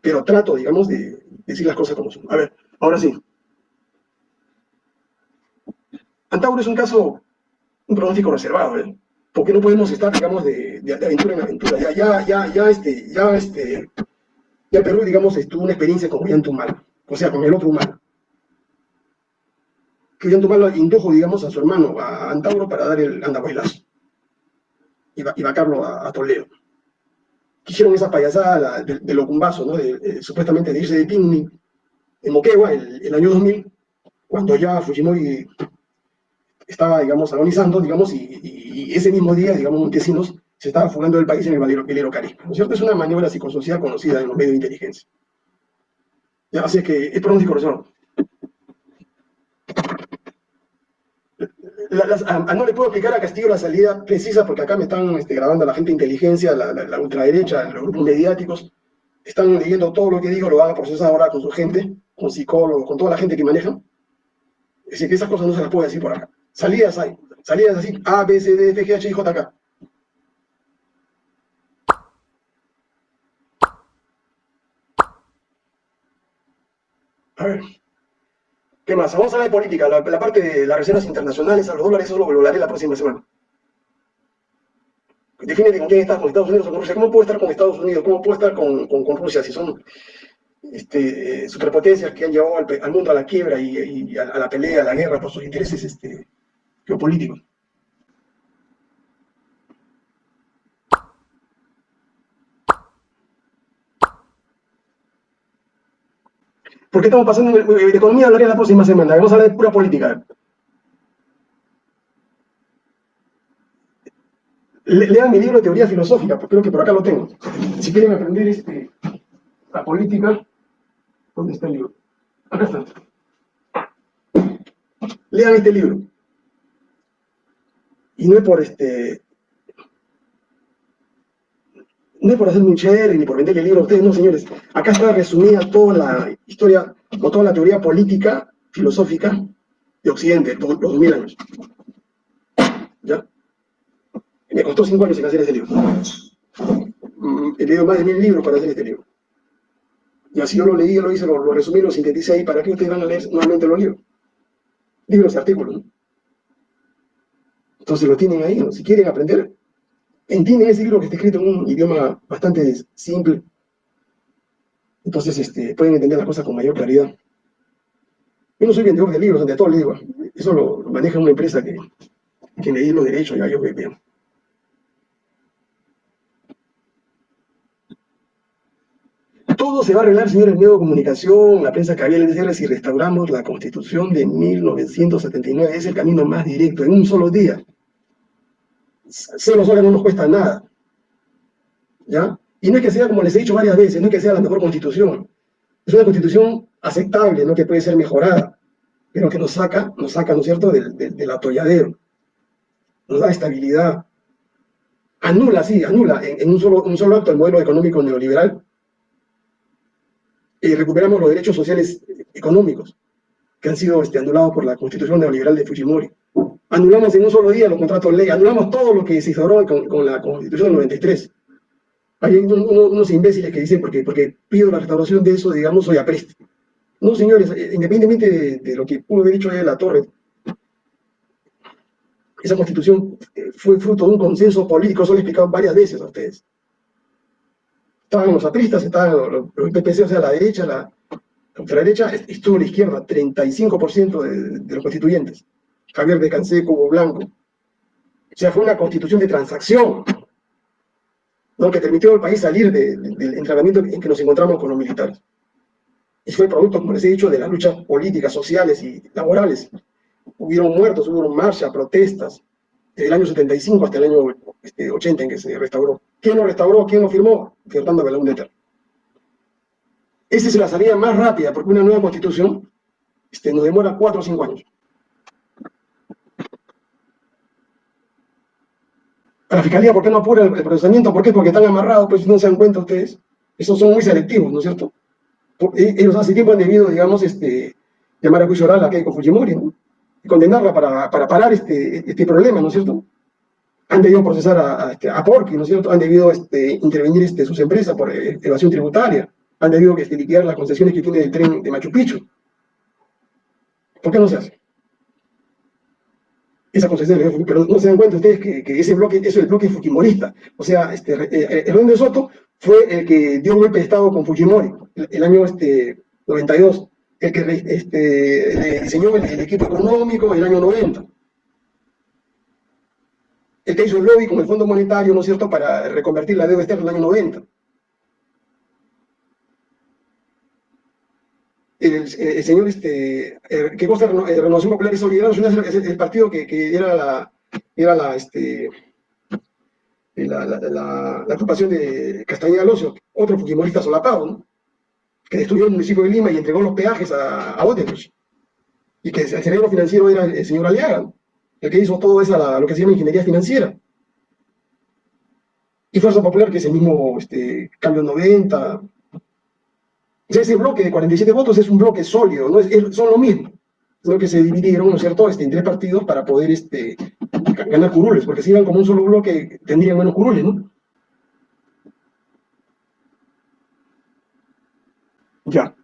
Pero trato, digamos, de decir las cosas como son. A ver, ahora sí. Antauro es un caso, un pronóstico reservado, ¿eh? Porque no podemos estar, digamos, de, aventura en aventura. Ya, ya, ya, ya, este, ya, este, ya Perú, digamos, tuvo una experiencia con Humano, o sea, con el otro humano. que tomarlo, indujo, digamos, a su hermano, a Antauro, para dar el andahuaylazo y, y vacarlo a, a, Toledo. Quisieron esa payasada de, de Locumbazo, ¿no? De, supuestamente de irse de picnic en Moquegua el, el, año 2000, cuando ya Fujimori estaba, digamos, agonizando, digamos, y, y, ese mismo día, digamos, Montesinos se estaba fugando del país en el velero, Caribe. ¿No es cierto? Es una maniobra psicosocial conocida en los medios de inteligencia. Ya, así es que es pronóstico razón. no le puedo explicar a Castillo la salida precisa porque acá me están este, grabando la gente de inteligencia, la, la, ultraderecha, los grupos mediáticos, están leyendo todo lo que digo, lo van a procesar ahora con su gente, con psicólogos, con toda la gente que manejan. Es decir, que esas cosas no se las puedo decir por acá. Salidas hay, salidas así, A, B, C, D, F, G, H, I, J, K. A ver. ¿Qué más? Vamos a hablar de política, la, parte de las reservas internacionales a los dólares, eso lo hablaré la próxima semana. Define con quién estás, con Estados Unidos o con Rusia. ¿Cómo puedo estar con Estados Unidos? ¿Cómo puedo estar con, con, Rusia si son este, superpotencias que han llevado al, mundo a la quiebra y, a, la pelea, a la guerra por sus intereses este, geopolíticos? ¿Por qué estamos pasando de economía? Hablaré la próxima semana. Vamos a hablar de pura política. lean mi libro de teoría filosófica, porque creo que por acá lo tengo. Si quieren aprender este, la política, ¿dónde está el libro? Acá está. Lean este libro. Y no es por este, no es por hacer un cherry ni por venderle libro a ustedes, no, señores. Acá está resumida toda la historia, o toda la teoría política, filosófica de Occidente, los 2000 años. ¿Ya? Me costó cinco años en hacer este libro. Mm, he leído más de mil libros para hacer este libro. Y así yo lo leí, lo hice, lo, lo resumí, lo sinteticé ahí. ¿Para qué ustedes van a leer nuevamente los libros? Libros y artículos, ¿no? Entonces lo tienen ahí, ¿no? Si quieren aprender, entienden ese libro que está escrito en un idioma bastante simple. Entonces este, pueden entender las cosas con mayor claridad. Yo no soy vendedor de libros, ante todo le digo. Eso lo, maneja una empresa que, que me los derechos, ya yo veo. Todo se va a arreglar, señores, medio de comunicación, la prensa había decirles si restauramos la Constitución de 1979. Es el camino más directo, en un solo día ser los no nos cuesta nada. ¿Ya? Y no es que sea, como les he dicho varias veces, no es que sea la mejor constitución. Es una constitución aceptable, ¿no? Que puede ser mejorada, pero que nos saca, nos saca, ¿no es cierto?, del, del, atolladero. Nos da estabilidad. Anula, sí, anula en, un, solo, un solo acto el modelo económico neoliberal. Y recuperamos los derechos sociales económicos que han sido este, anulados por la constitución neoliberal de Fujimori anulamos en un solo día los contratos de ley, anulamos todo lo que se hizo con, la Constitución del 93. Hay unos, imbéciles que dicen, porque, porque pido la restauración de eso, digamos, soy apreste. No, señores, eh, independientemente de, lo que pudo haber dicho de la Torre, esa constitución eh, fue fruto de un consenso político, eso lo he explicado varias veces a ustedes. Estaban los apristas, estaban los, los PPC, o sea, la derecha, la ultraderecha, estuvo la izquierda, 35% de, de los constituyentes. Javier de Canseco, Blanco. O sea, fue una constitución de transacción, ¿no? que permitió al país salir del entrenamiento en que nos encontramos con los militares. Y fue producto, como les he dicho, de las luchas políticas, sociales y laborales. Hubieron muertos, hubo marchas, protestas, desde el año 75 hasta el año 80 este, en que se restauró. ¿Quién lo restauró? ¿Quién lo firmó? Fernando Belaúnde Esa es la salida más rápida, porque una nueva constitución este, nos demora cuatro o cinco años. La fiscalía, ¿por qué no apura el, procesamiento? ¿Por qué? Porque están amarrados, pues no se dan cuenta ustedes. Esos son muy selectivos, ¿no es cierto? E, ellos hace tiempo han debido, digamos, este, llamar a juicio oral a Keiko Fujimori, ¿no? Y condenarla para, para parar este, este problema, ¿no es cierto? Han debido procesar a, a, este, a Porky, ¿no es cierto? Han debido este, intervenir este, sus empresas por eh, evasión tributaria. Han debido este, liquidar las concesiones que tiene el tren de Machu Picchu. ¿Por qué no se hace? Esa concesión, pero no se dan cuenta ustedes que, ese bloque, eso es el bloque fujimorista. O sea, este, eh, el de Soto fue el que dio un golpe de Estado con Fujimori el, año este, 92, el que este, diseñó el, equipo económico el año 90. El que hizo el lobby con el Fondo Monetario, ¿no es cierto?, para reconvertir la deuda externa en el año 90. El, señor este, que consta de Renovación Popular y Solidaridad es el, partido que, que, era la, era la, este, la, la, la, de Castañeda Locio, otro fujimorista solapado, que destruyó el municipio de Lima y entregó los peajes a, a y que el cerebro financiero era el señor Aliaga, el que hizo todo eso, lo que se llama ingeniería financiera. Y Fuerza Popular, que es el mismo este, Cambio 90. Ese bloque de 47 votos es un bloque sólido, ¿no? Es, son lo mismo. Solo que se dividieron, ¿no es cierto?, este, en tres partidos para poder este, ganar curules, porque si iban como un solo bloque tendrían menos curules, ¿no? Ya.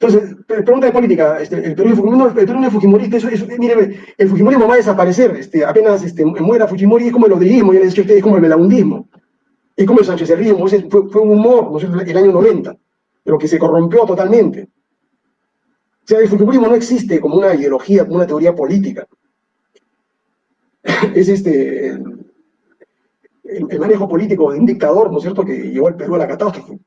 Entonces, pregunta de política, este, el Perú, no, no es fujimorista, eso, eso, mire, el fujimorismo va a desaparecer, este, apenas este, muera Fujimori es como el odrismo, ya les he a ustedes, es como el melaundismo, es como el sanchezerismo, fue, fue un humor, ¿no es el año 90, pero que se corrompió totalmente. O sea, el fujimorismo no existe como una ideología, como una teoría política. es este, el, el manejo político de un dictador, ¿no es cierto?, que llevó al Perú a la catástrofe.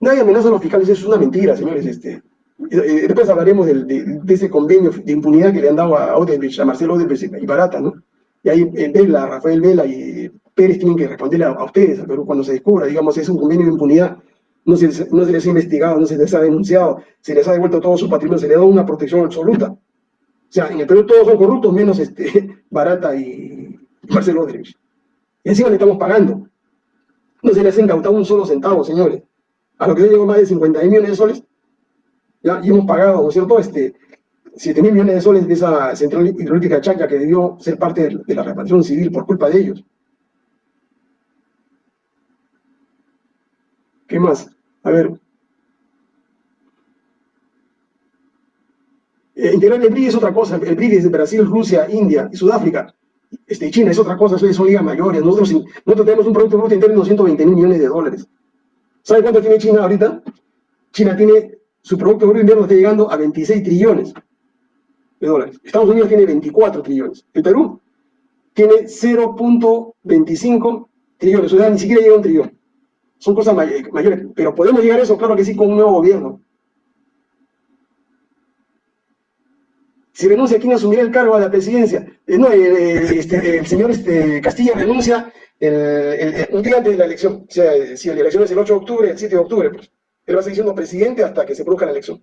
Nadie amenaza a los fiscales, eso es una mentira, señores. Este, después hablaremos de, ese convenio de impunidad que le han dado a Odebrecht, a Marcelo Odebrecht y Barata, ¿no? Y ahí Vela, Rafael Vela y Pérez tienen que responderle a, ustedes, pero cuando se descubra, digamos, es un convenio de impunidad, no se, les ha investigado, no se les ha denunciado, se les ha devuelto todo su patrimonio, se les ha dado una protección absoluta. O sea, en el Perú todos son corruptos, menos este, Barata y Marcelo Odebrecht. Y encima le estamos pagando. No se les ha incautado un solo centavo, señores a lo que yo llevo más de 50 millones de soles, ¿ya? y hemos pagado, ¿no es cierto?, este, 7 mil millones de soles de esa central hidrológica Chaca que debió ser parte de, la reparación civil por culpa de ellos. ¿Qué más? A ver. Eh, integrar el BRI es otra cosa. El BRI es de Brasil, Rusia, India y Sudáfrica. Este, China es otra cosa, son ligas mayores. Nosotros, nosotros tenemos un Producto Bruto Interno de 220 mil millones de dólares. ¿Sabe cuánto tiene China ahorita? China tiene, su Producto Bruto Interno llegando a 26 trillones de dólares. Estados Unidos tiene 24 trillones. El Perú tiene 0.25 trillones, o ni siquiera llega a un trillón. Son cosas mayores, pero podemos llegar a eso, claro que sí, con un nuevo gobierno. Si renuncia, ¿quién asumirá el cargo de la presidencia? Eh, no, este, el señor este, Castilla renuncia un día antes de la elección, o sea, si la elección es el 8 de octubre, el 7 de octubre, pues, él va a seguir siendo presidente hasta que se produzca la elección.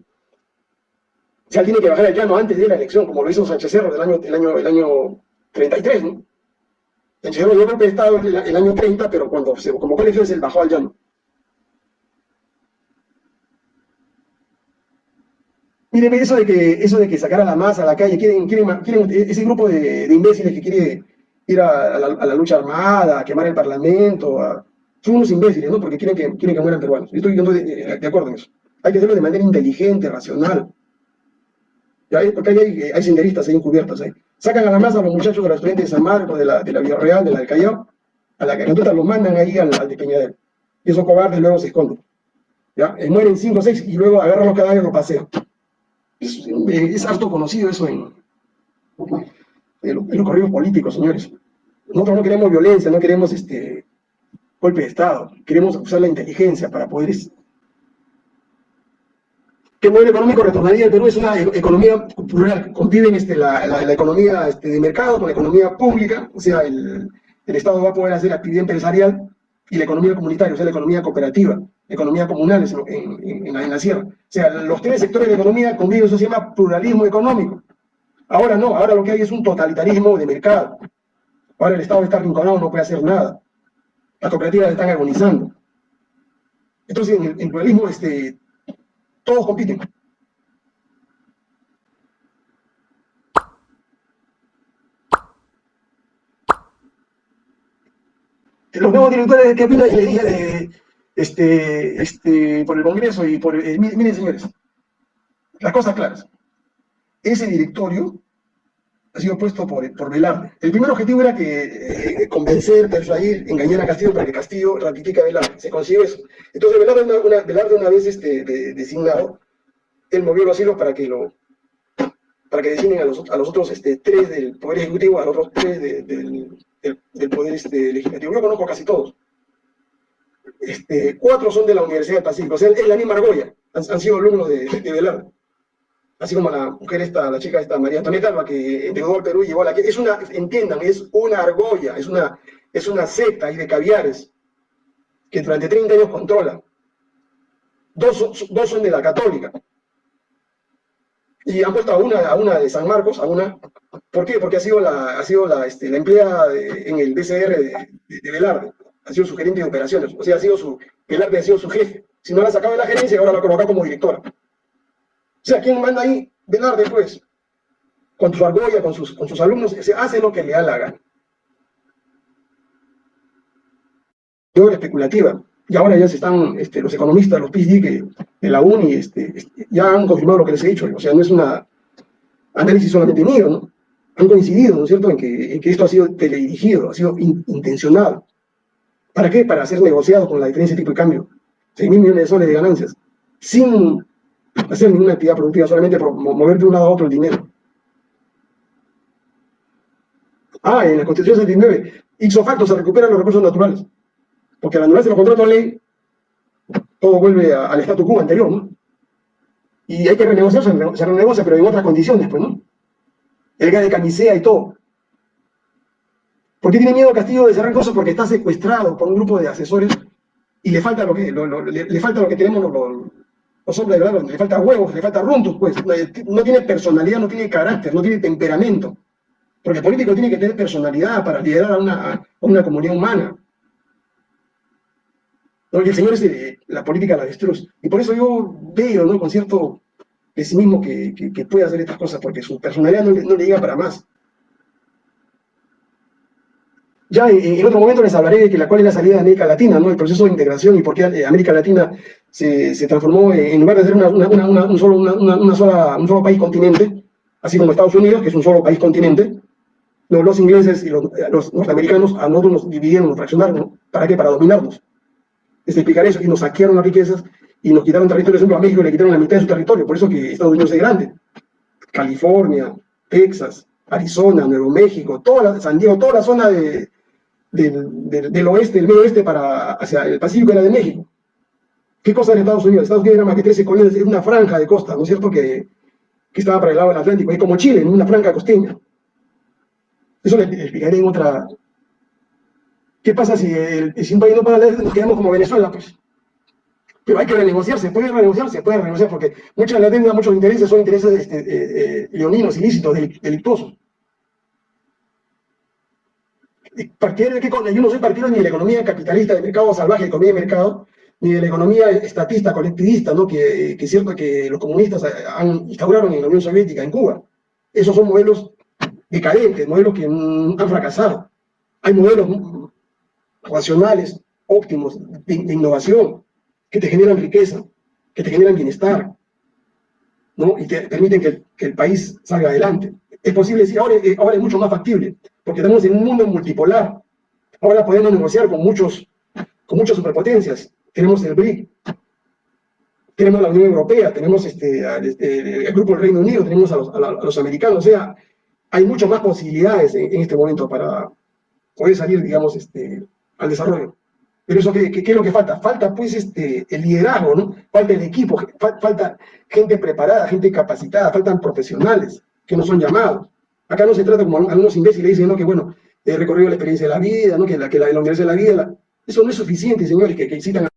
O sea, tiene que bajar al llano antes de la elección, como lo hizo Sánchez Cerro del año, el año, el año 33, ¿no? Cerro yo creo que estaba el, el año 30, pero cuando se convocó él bajó al llano. Mire, eso de que, eso de que sacar a la masa a la calle, quieren, quieren, ese grupo de, imbéciles que quiere ir a, la, lucha armada, quemar el parlamento, son unos imbéciles, ¿no? Porque quieren que, quieren que mueran peruanos. Yo estoy, de, de, acuerdo en eso. Hay que hacerlo de manera inteligente, racional. Porque hay, hay, senderistas ahí encubiertos ahí. Sacan a la masa a los muchachos de los estudiantes de San Marcos, de la, de la de la del Callao, a la que los mandan ahí al, al de Peñadero. Y esos cobardes luego se esconden. Y mueren cinco o seis y luego agarran los cadáveres y los pasean. Es, es harto conocido eso en, en, los corridos políticos, señores. Nosotros no queremos violencia, no queremos este golpe de Estado, queremos usar la inteligencia para poder... ¿Qué modelo económico retornaría el Perú? Es una e-, economía plural, conviven este, la, la, economía este, de mercado con la economía pública, o sea, el, el Estado va a poder hacer actividad empresarial y la economía comunitaria, o sea, la economía cooperativa, economía comunal en, en, en, la, sierra. O sea, los tres sectores de economía conviven, eso se llama pluralismo económico. Ahora no, ahora lo que hay es un totalitarismo de mercado. Ahora el Estado está arrinconado, no puede hacer nada. Las cooperativas están agonizando. Entonces, en el, pluralismo, este, todos compiten. Los nuevos directores dije este, este, por el Congreso y por... Eh, miren, señores, las cosas claras ese directorio ha sido puesto por, por Velarde. El primer objetivo era que eh, convencer, persuadir, engañar a Castillo para que Castillo ratifique a Velarde. Se consiguió eso. Entonces Velarde una, una, Velarde una vez este, designado, él movió los hilos para que lo para que designen a los, a los otros este, tres del Poder Ejecutivo, a los otros tres del, del, Poder este, Legislativo. Yo conozco casi todos. Este, cuatro son de la Universidad del Pacífico, o sea, es la misma argolla, han, sido alumnos de, de Velarde. Así como la mujer esta, la chica esta, María Antonieta Alba, que llegó al Perú y llevó la... Es una, entiendan, es una argolla, es una, es una secta y de caviares que durante 30 años controla. Dos, dos son de la católica, y han puesto a una, a una de San Marcos, a una, ¿por qué? Porque ha sido la, ha sido la, este, la empleada en el DCR de, de, Velarde, ha sido su gerente de operaciones, o sea, ha sido su, Velarde ha sido su jefe, si no la sacaba de la gerencia, ahora la colocado como directora. O sea, ¿quién manda ahí? Velarde, pues, con su argolla, con sus, con sus alumnos, se hace lo que le da la gana. especulativa y ahora ya se están, este, los economistas, los PhD que, de la UNI, este, este, ya han confirmado lo que les he dicho, o sea, no es un análisis solamente mío, ¿no? Han coincidido, ¿no es cierto?, en que, que esto ha sido teledirigido, ha sido intencionado. ¿Para qué? Para ser negociado con la diferencia de tipo de cambio. 6 mil millones de soles de ganancias, sin hacer ninguna actividad productiva, solamente por mover de un lado a otro el dinero. Ah, en la Constitución 79, ipso facto se recuperan los recursos naturales porque al anularse los contratos de ley, todo vuelve al statu quo anterior, ¿no? Y hay que renegociar, se renegocia, pero en otras condiciones, pues, ¿no? El gas de camisea y todo. ¿Por qué tiene miedo Castillo de cerrar cosas? Porque está secuestrado por un grupo de asesores y le falta lo que, le, falta lo que tenemos los, los, hombres de le falta huevos, le falta runtos, pues. No tiene personalidad, no tiene carácter, no tiene temperamento. Porque el político tiene que tener personalidad para liderar a una, a una comunidad humana. Y el Señor de, la política la destruye. Y por eso yo veo ¿no? con cierto pesimismo que, que, puede hacer estas cosas, porque su personalidad no le, llega para más. Ya en, otro momento les hablaré de que la, cuál es la salida de América Latina, ¿no? el proceso de integración y por qué eh, América Latina se, se transformó en lugar de ser una, una, una, un, solo, una, sola, un solo país continente, así como Estados Unidos, que es un solo país continente, los ingleses y los, norteamericanos a nosotros nos dividieron, nos fraccionaron, ¿para qué? Para dominarnos es explicar eso, y nos saquearon las riquezas y nos quitaron territorio, por ejemplo, a México le quitaron la mitad de su territorio, por eso que Estados Unidos es grande. California, Texas, Arizona, Nuevo México, toda San Diego, toda la zona de, del oeste, del medio oeste para, hacia el Pacífico era de México. ¿Qué cosa de Estados Unidos? Estados Unidos era más que 13 colonias, es una franja de costa, ¿no es cierto? Que, que estaba para el lado del Atlántico, es como Chile, en una franja costeña. Eso le explicaré en otra, ¿Qué pasa si, el, si un país no paga la nos quedamos como Venezuela? Pues? Pero hay que renegociar, se puede renegociar, se puede renegociar, porque muchas de las deudas, muchos intereses son intereses este, eh, eh, leoninos, ilícitos, delictuosos. ¿De qué Yo no soy partidario ni de la economía capitalista de mercado salvaje, economía de mercado, ni de la economía estatista, colectivista, ¿no? que, que es cierto que los comunistas han, instauraron en la Unión Soviética, en Cuba. Esos son modelos decadentes, modelos que han fracasado. Hay modelos racionales, óptimos, de, innovación, que te generan riqueza, que te generan bienestar, ¿no? y te permiten que, que, el país salga adelante. Es posible decir, ahora, eh, ahora es mucho más factible, porque estamos en un mundo multipolar. Ahora podemos negociar con, muchos, con muchas superpotencias. Tenemos el BRIC, tenemos la Unión Europea, tenemos este, este el Grupo del Reino Unido, tenemos a los, americanos, o sea, hay muchas más posibilidades en, este momento para poder salir, digamos, este, al desarrollo. Pero eso, ¿qué, qué, es lo que falta? Falta, pues, este, el liderazgo, ¿no? Falta el equipo, falta gente preparada, gente capacitada, faltan profesionales que no son llamados. Acá no se trata como algunos imbéciles dicen. Que, bueno, he recorrido la experiencia de la vida, ¿no? Que la, que la, la universidad de la vida, eso no es suficiente, señores, que, que incitan a,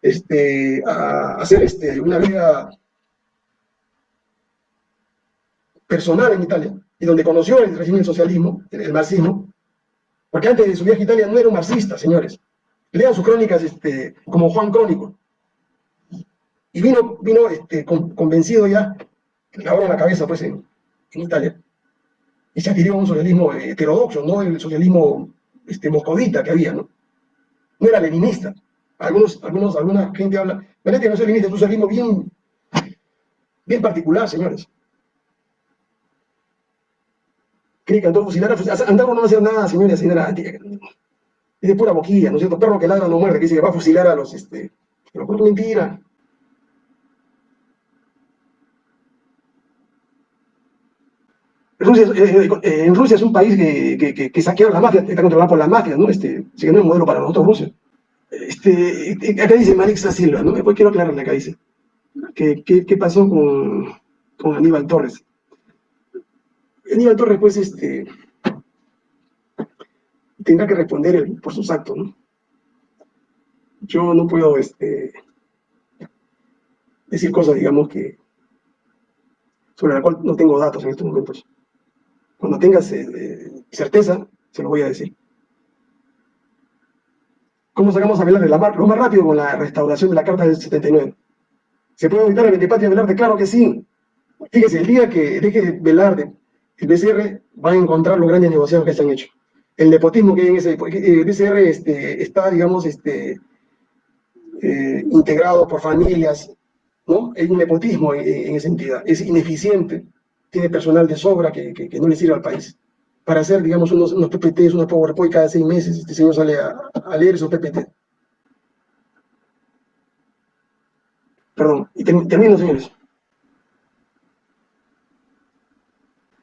este, hacer este, una vida personal en Italia, y donde conoció el régimen socialismo, el marxismo, porque antes de su viaje a Italia no era un marxista, señores. Lean sus crónicas este, como Juan Crónico. Y vino, vino este, convencido ya, le en la cabeza pues en, Italia. Y se adhirió a un socialismo heterodoxo, no el socialismo este, moscovita que había, ¿no? No era leninista. Algunos, algunos, alguna gente habla, que no es leninista, es un socialismo bien, bien particular, señores. cree que andó fusilar, andar no hacer nada, señora, señora, es de pura boquilla, ¿no es cierto? Perro que ladra no muerde, que dice que va a fusilar a los, este, pero por mentira. Rusia, eh, eh, en Rusia es un país que, que, que, saqueó la mafia, está controlado por las mafias, ¿no? Este, así que no es un modelo para nosotros Rusia. Este, acá dice Marixa Silva, ¿no? Después quiero aclararle acá, dice. ¿Qué, qué, qué pasó con, con, Aníbal Torres? Aníbal Torres, pues, este, tendrá que responder por sus actos, ¿no? Yo no puedo, este, decir cosas, digamos, que sobre las cuales no tengo datos en estos momentos. Cuando tengas eh, eh, certeza, se lo voy a decir. ¿Cómo sacamos a Velarde de la? Lo más rápido con la restauración de la Carta del 79. ¿Se puede evitar el Ventepatria Velarde? Claro que sí. Fíjese, el día que deje Velarde, el BCR va a encontrar los grandes negociados que se han hecho. El nepotismo que hay en ese... El BCR este, está, digamos, este, eh, integrado por familias, ¿no? Hay un nepotismo en, esa entidad. Es ineficiente, tiene personal de sobra que, que, no le sirve al país. Para hacer, digamos, unos, PPTs, unos PowerPoint cada seis meses, este señor sale a, leer esos PPT. Perdón, y termino, señores.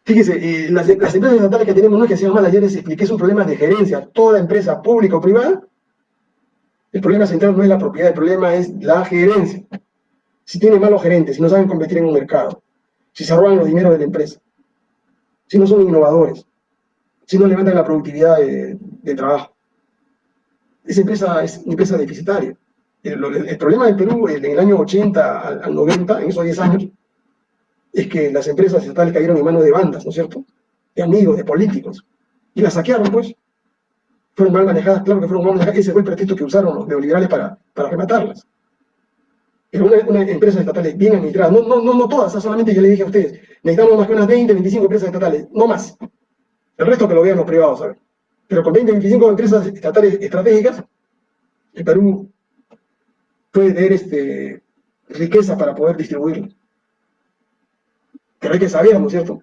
Fíjese, eh, las, empresas estatales que tenemos, no es que sean malas, ayer les expliqué, es un problema de gerencia. Toda empresa pública o privada, el problema central no es la propiedad, el problema es la gerencia si tienen malos gerentes, si no saben competir en un mercado, si se roban los dineros de la empresa, si no son innovadores, si no levantan la productividad de, trabajo. Esa empresa es una empresa deficitaria. El, problema del Perú en el año 80 al, 90, en esos 10 años, es que las empresas estatales cayeron en manos de bandas, ¿no es cierto? De amigos, de políticos. Y las saquearon, pues. Fueron mal manejadas, claro que fueron mal manejadas. Ese fue el pretexto que usaron los neoliberales para rematarlas una, una empresas estatales bien administradas, no, no, no, no todas, solamente yo le dije a ustedes, necesitamos más que unas 20, 25 empresas estatales, no más. El resto que lo vean los privados, ¿sabes? Pero con 20, 25 empresas estatales estratégicas, el Perú puede tener este, riqueza para poder distribuirla. Pero hay que saber, ¿no es cierto?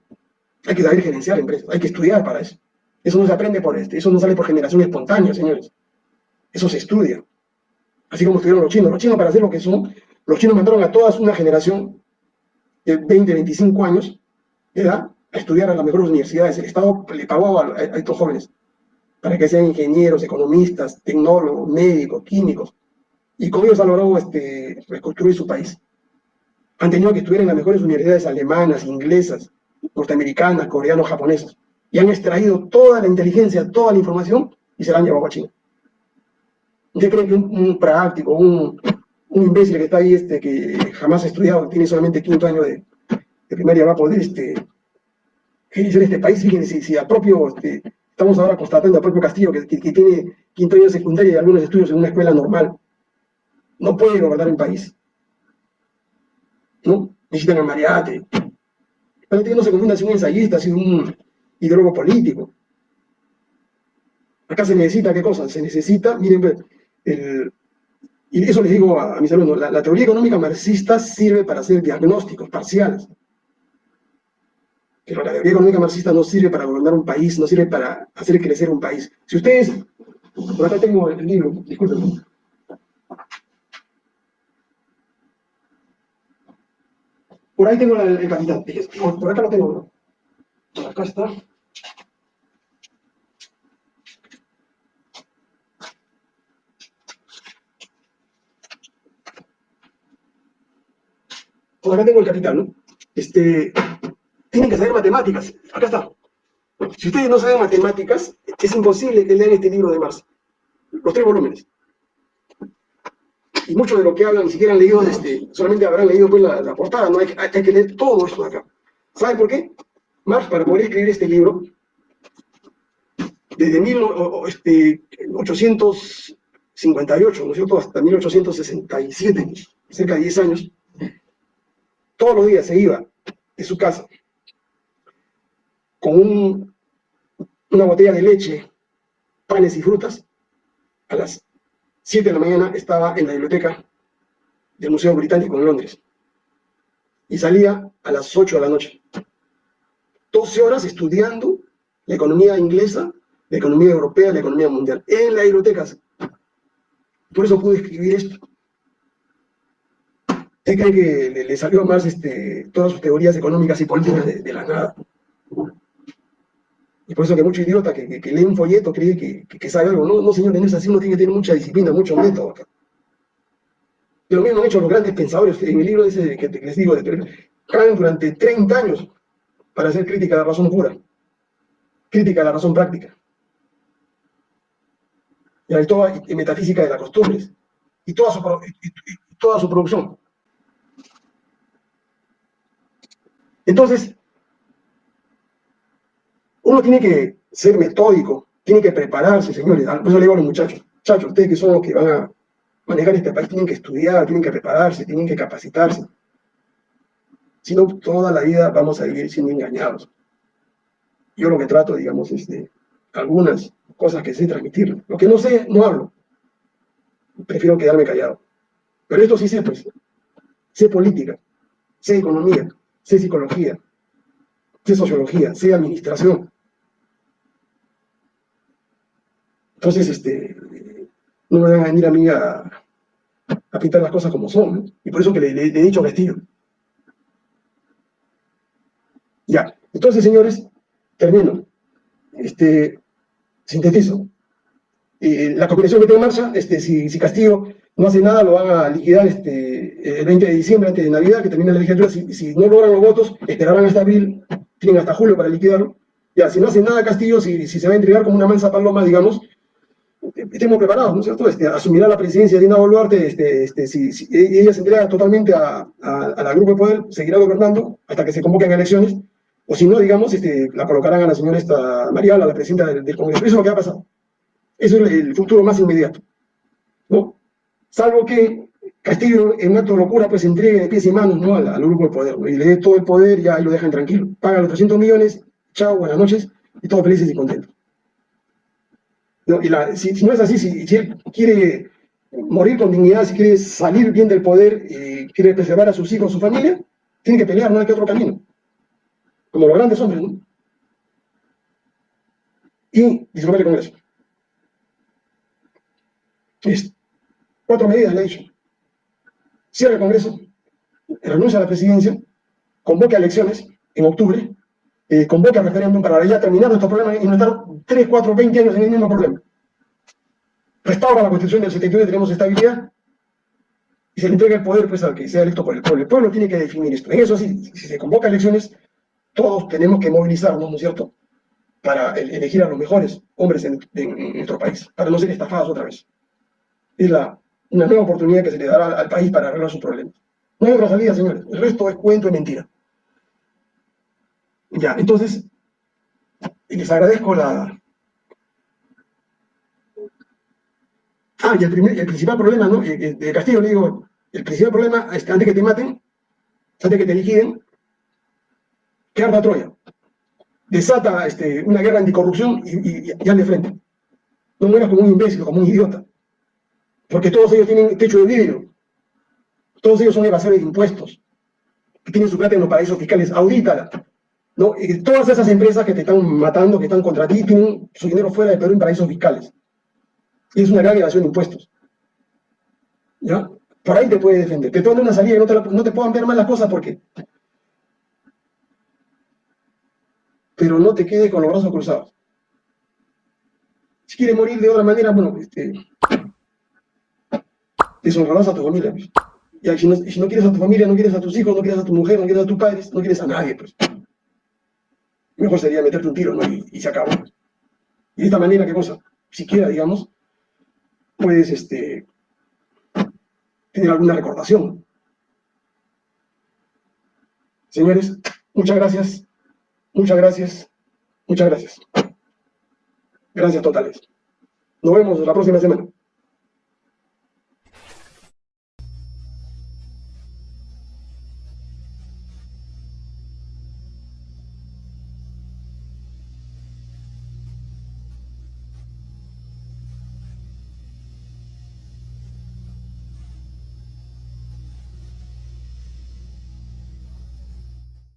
Hay que saber gerenciar empresas, hay que estudiar para eso. Eso no se aprende por este, eso no sale por generación espontánea, señores. Eso se estudia. Así como estudiaron los chinos. Los chinos para hacer lo que son los chinos mandaron a toda una generación de 20, 25 años de edad a estudiar a las mejores universidades. El Estado le pagó a, estos jóvenes para que sean ingenieros, economistas, tecnólogos, médicos, químicos. Y con ellos han logrado este, reconstruir su país. Han tenido que estudiar en las mejores universidades alemanas, inglesas, norteamericanas, coreanas, japonesas. Y han extraído toda la inteligencia, toda la información y se la han llevado a China. ¿Usted cree que un práctico, un, un imbécil que está ahí, este, que jamás ha estudiado, tiene solamente quinto año de, primaria, va a poder este, en este país. Fíjense, si, a propio, este, estamos ahora constatando a propio Castillo, que, tiene quinto año de secundaria y algunos estudios en una escuela normal, no puede gobernar un país. ¿No? Necesitan a Mariate. Que no se confunda si un ensayista, si un ideólogo político. Acá se necesita, ¿qué cosa? Se necesita, miren, el, y eso les digo a, mis alumnos, la, teoría económica marxista sirve para hacer diagnósticos parciales. Pero la teoría económica marxista no sirve para gobernar un país, no sirve para hacer crecer un país. Si ustedes, por acá tengo el libro, disculpen. Por ahí tengo el, el capital, por acá lo tengo. Por acá está. Acá tengo el capital, ¿no? Este, tienen que saber matemáticas. Acá está. Si ustedes no saben matemáticas, es imposible que lean este libro de Marx. Los tres volúmenes. Y mucho de lo que hablan ni siquiera han leído, este, solamente habrán leído pues, la, portada, ¿no? Hay, hay, que leer todo esto de acá. ¿Saben por qué? Marx, para poder escribir este libro, desde 1858, ¿no es cierto?, hasta 1867, cerca de 10 años, todos los días se iba de su casa con una botella de leche, panes y frutas. A las 7 de la mañana estaba en la biblioteca del Museo Británico en Londres. Y salía a las 8 de la noche. 12 horas estudiando la economía inglesa, la economía europea, la economía mundial, en la biblioteca. Por eso pude escribir esto. ¿Usted cree que le, salió más este, todas sus teorías económicas y políticas de, la nada? Y por eso que mucho idiota que, que, lee un folleto cree que, sabe algo. No, no, señor, no es así, uno tiene que tener mucha disciplina, mucho método. Y lo mismo han hecho los grandes pensadores. En el libro ese que les digo, de, durante 30 años para hacer crítica a la razón pura, crítica a la razón práctica. Y, y metafísica de las costumbres. Y toda su, y toda su producción. Entonces, uno tiene que ser metódico, tiene que prepararse, señores. Por eso le digo a los muchachos, muchachos, ustedes que son los que van a manejar este país, tienen que estudiar, tienen que prepararse, tienen que capacitarse. Si no, toda la vida vamos a vivir siendo engañados. Yo lo que trato, digamos, es de algunas cosas que sé transmitir. Lo que no sé, no hablo. Prefiero quedarme callado. Pero esto sí sé, pues. Sé política, sé economía, sé psicología, sé sociología, sé administración. Entonces, este, no me van a venir a mí a, pintar las cosas como son. Y por eso que le, he dicho a Castillo. Ya, entonces, señores, termino. Este, sintetizo. Eh, la combinación que tengo en marcha, este, si, si Castillo no hace nada, lo van a liquidar este, el 20 de diciembre, antes de Navidad, que termina la legislatura. Si, no logran los votos, esperarán hasta abril, tienen hasta julio para liquidarlo. Ya, si no hace nada Castillo, si, si se va a entregar como una mansa paloma, digamos, estemos preparados, ¿no es cierto? Este, asumirá la presidencia de Dina Boluarte, este, este, si, ella se entrega totalmente a, a, la grupo de poder, seguirá gobernando hasta que se convoquen elecciones, o si no, digamos, este, la colocarán a la señora esta Mariala, la presidenta del, Congreso. Eso es lo que ha pasado. Eso es el futuro más inmediato. ¿no? Salvo que Castillo, en un acto de locura, pues entregue de pies y manos ¿no? al, grupo de poder, y le dé todo el poder y ahí lo dejan tranquilo. Paga los 300 millones, chao, buenas noches, y todos felices y contentos. y si, no es así, si, él quiere morir con dignidad, si quiere salir bien del poder y quiere preservar a sus hijos, a su familia, tiene que pelear, no hay que otro camino. Como los grandes hombres, ¿no? Y disolver el Congreso. Listo. Cuatro medidas le he dicho. Cierra el Congreso, renuncia a la presidencia, convoque a elecciones en octubre, eh, convoque a referéndum para ya terminar nuestro problema y no estar 3, 4, 20 años en el mismo problema. Restaura la Constitución del 79, tenemos estabilidad, y se le entrega el poder pues, al que sea electo por el pueblo. El pueblo tiene que definir esto. En eso sí, si se convoca elecciones, todos tenemos que movilizarnos, ¿no es cierto?, para elegir a los mejores hombres en, en nuestro país, para no ser estafados otra vez. Es la una nueva oportunidad que se le dará al país para arreglar sus problemas. No hay otra salida, señores. El resto es cuento y mentira. Ya, entonces, les agradezco la... Ah, y el, primer, principal problema, ¿no? De Castillo le digo, el principal problema es que antes que te maten, antes que te liquiden, que arda Troya. Desata este, una guerra anticorrupción y, y, y de frente. No mueras como un imbécil, como un idiota porque todos ellos tienen techo de vidrio, todos ellos son evasores de impuestos, tienen su plata en los paraísos fiscales, audítala. ¿no? Y todas esas empresas que te están matando, que están contra ti, tienen su dinero fuera de Perú en paraísos fiscales. Y es una gran evasión de impuestos. ¿Ya? Por ahí te puede defender. Te ponen una salida y no te, no te puedan ver mal las cosas porque... Pero no te quedes con los brazos cruzados. Si quieres morir de otra manera, bueno, este, deshonrarás a tu familia. Pues. Y si no, si no, quieres a tu familia, no quieres a tus hijos, no quieres a tu mujer, no quieres a tus padres, no quieres a nadie, pues. Mejor sería meterte un tiro. Y, se acabó. Y de esta manera, ¿qué cosa? Siquiera, digamos, puedes este, tener alguna recordación. Señores, muchas gracias, muchas gracias, muchas gracias. Gracias totales. Nos vemos la próxima semana.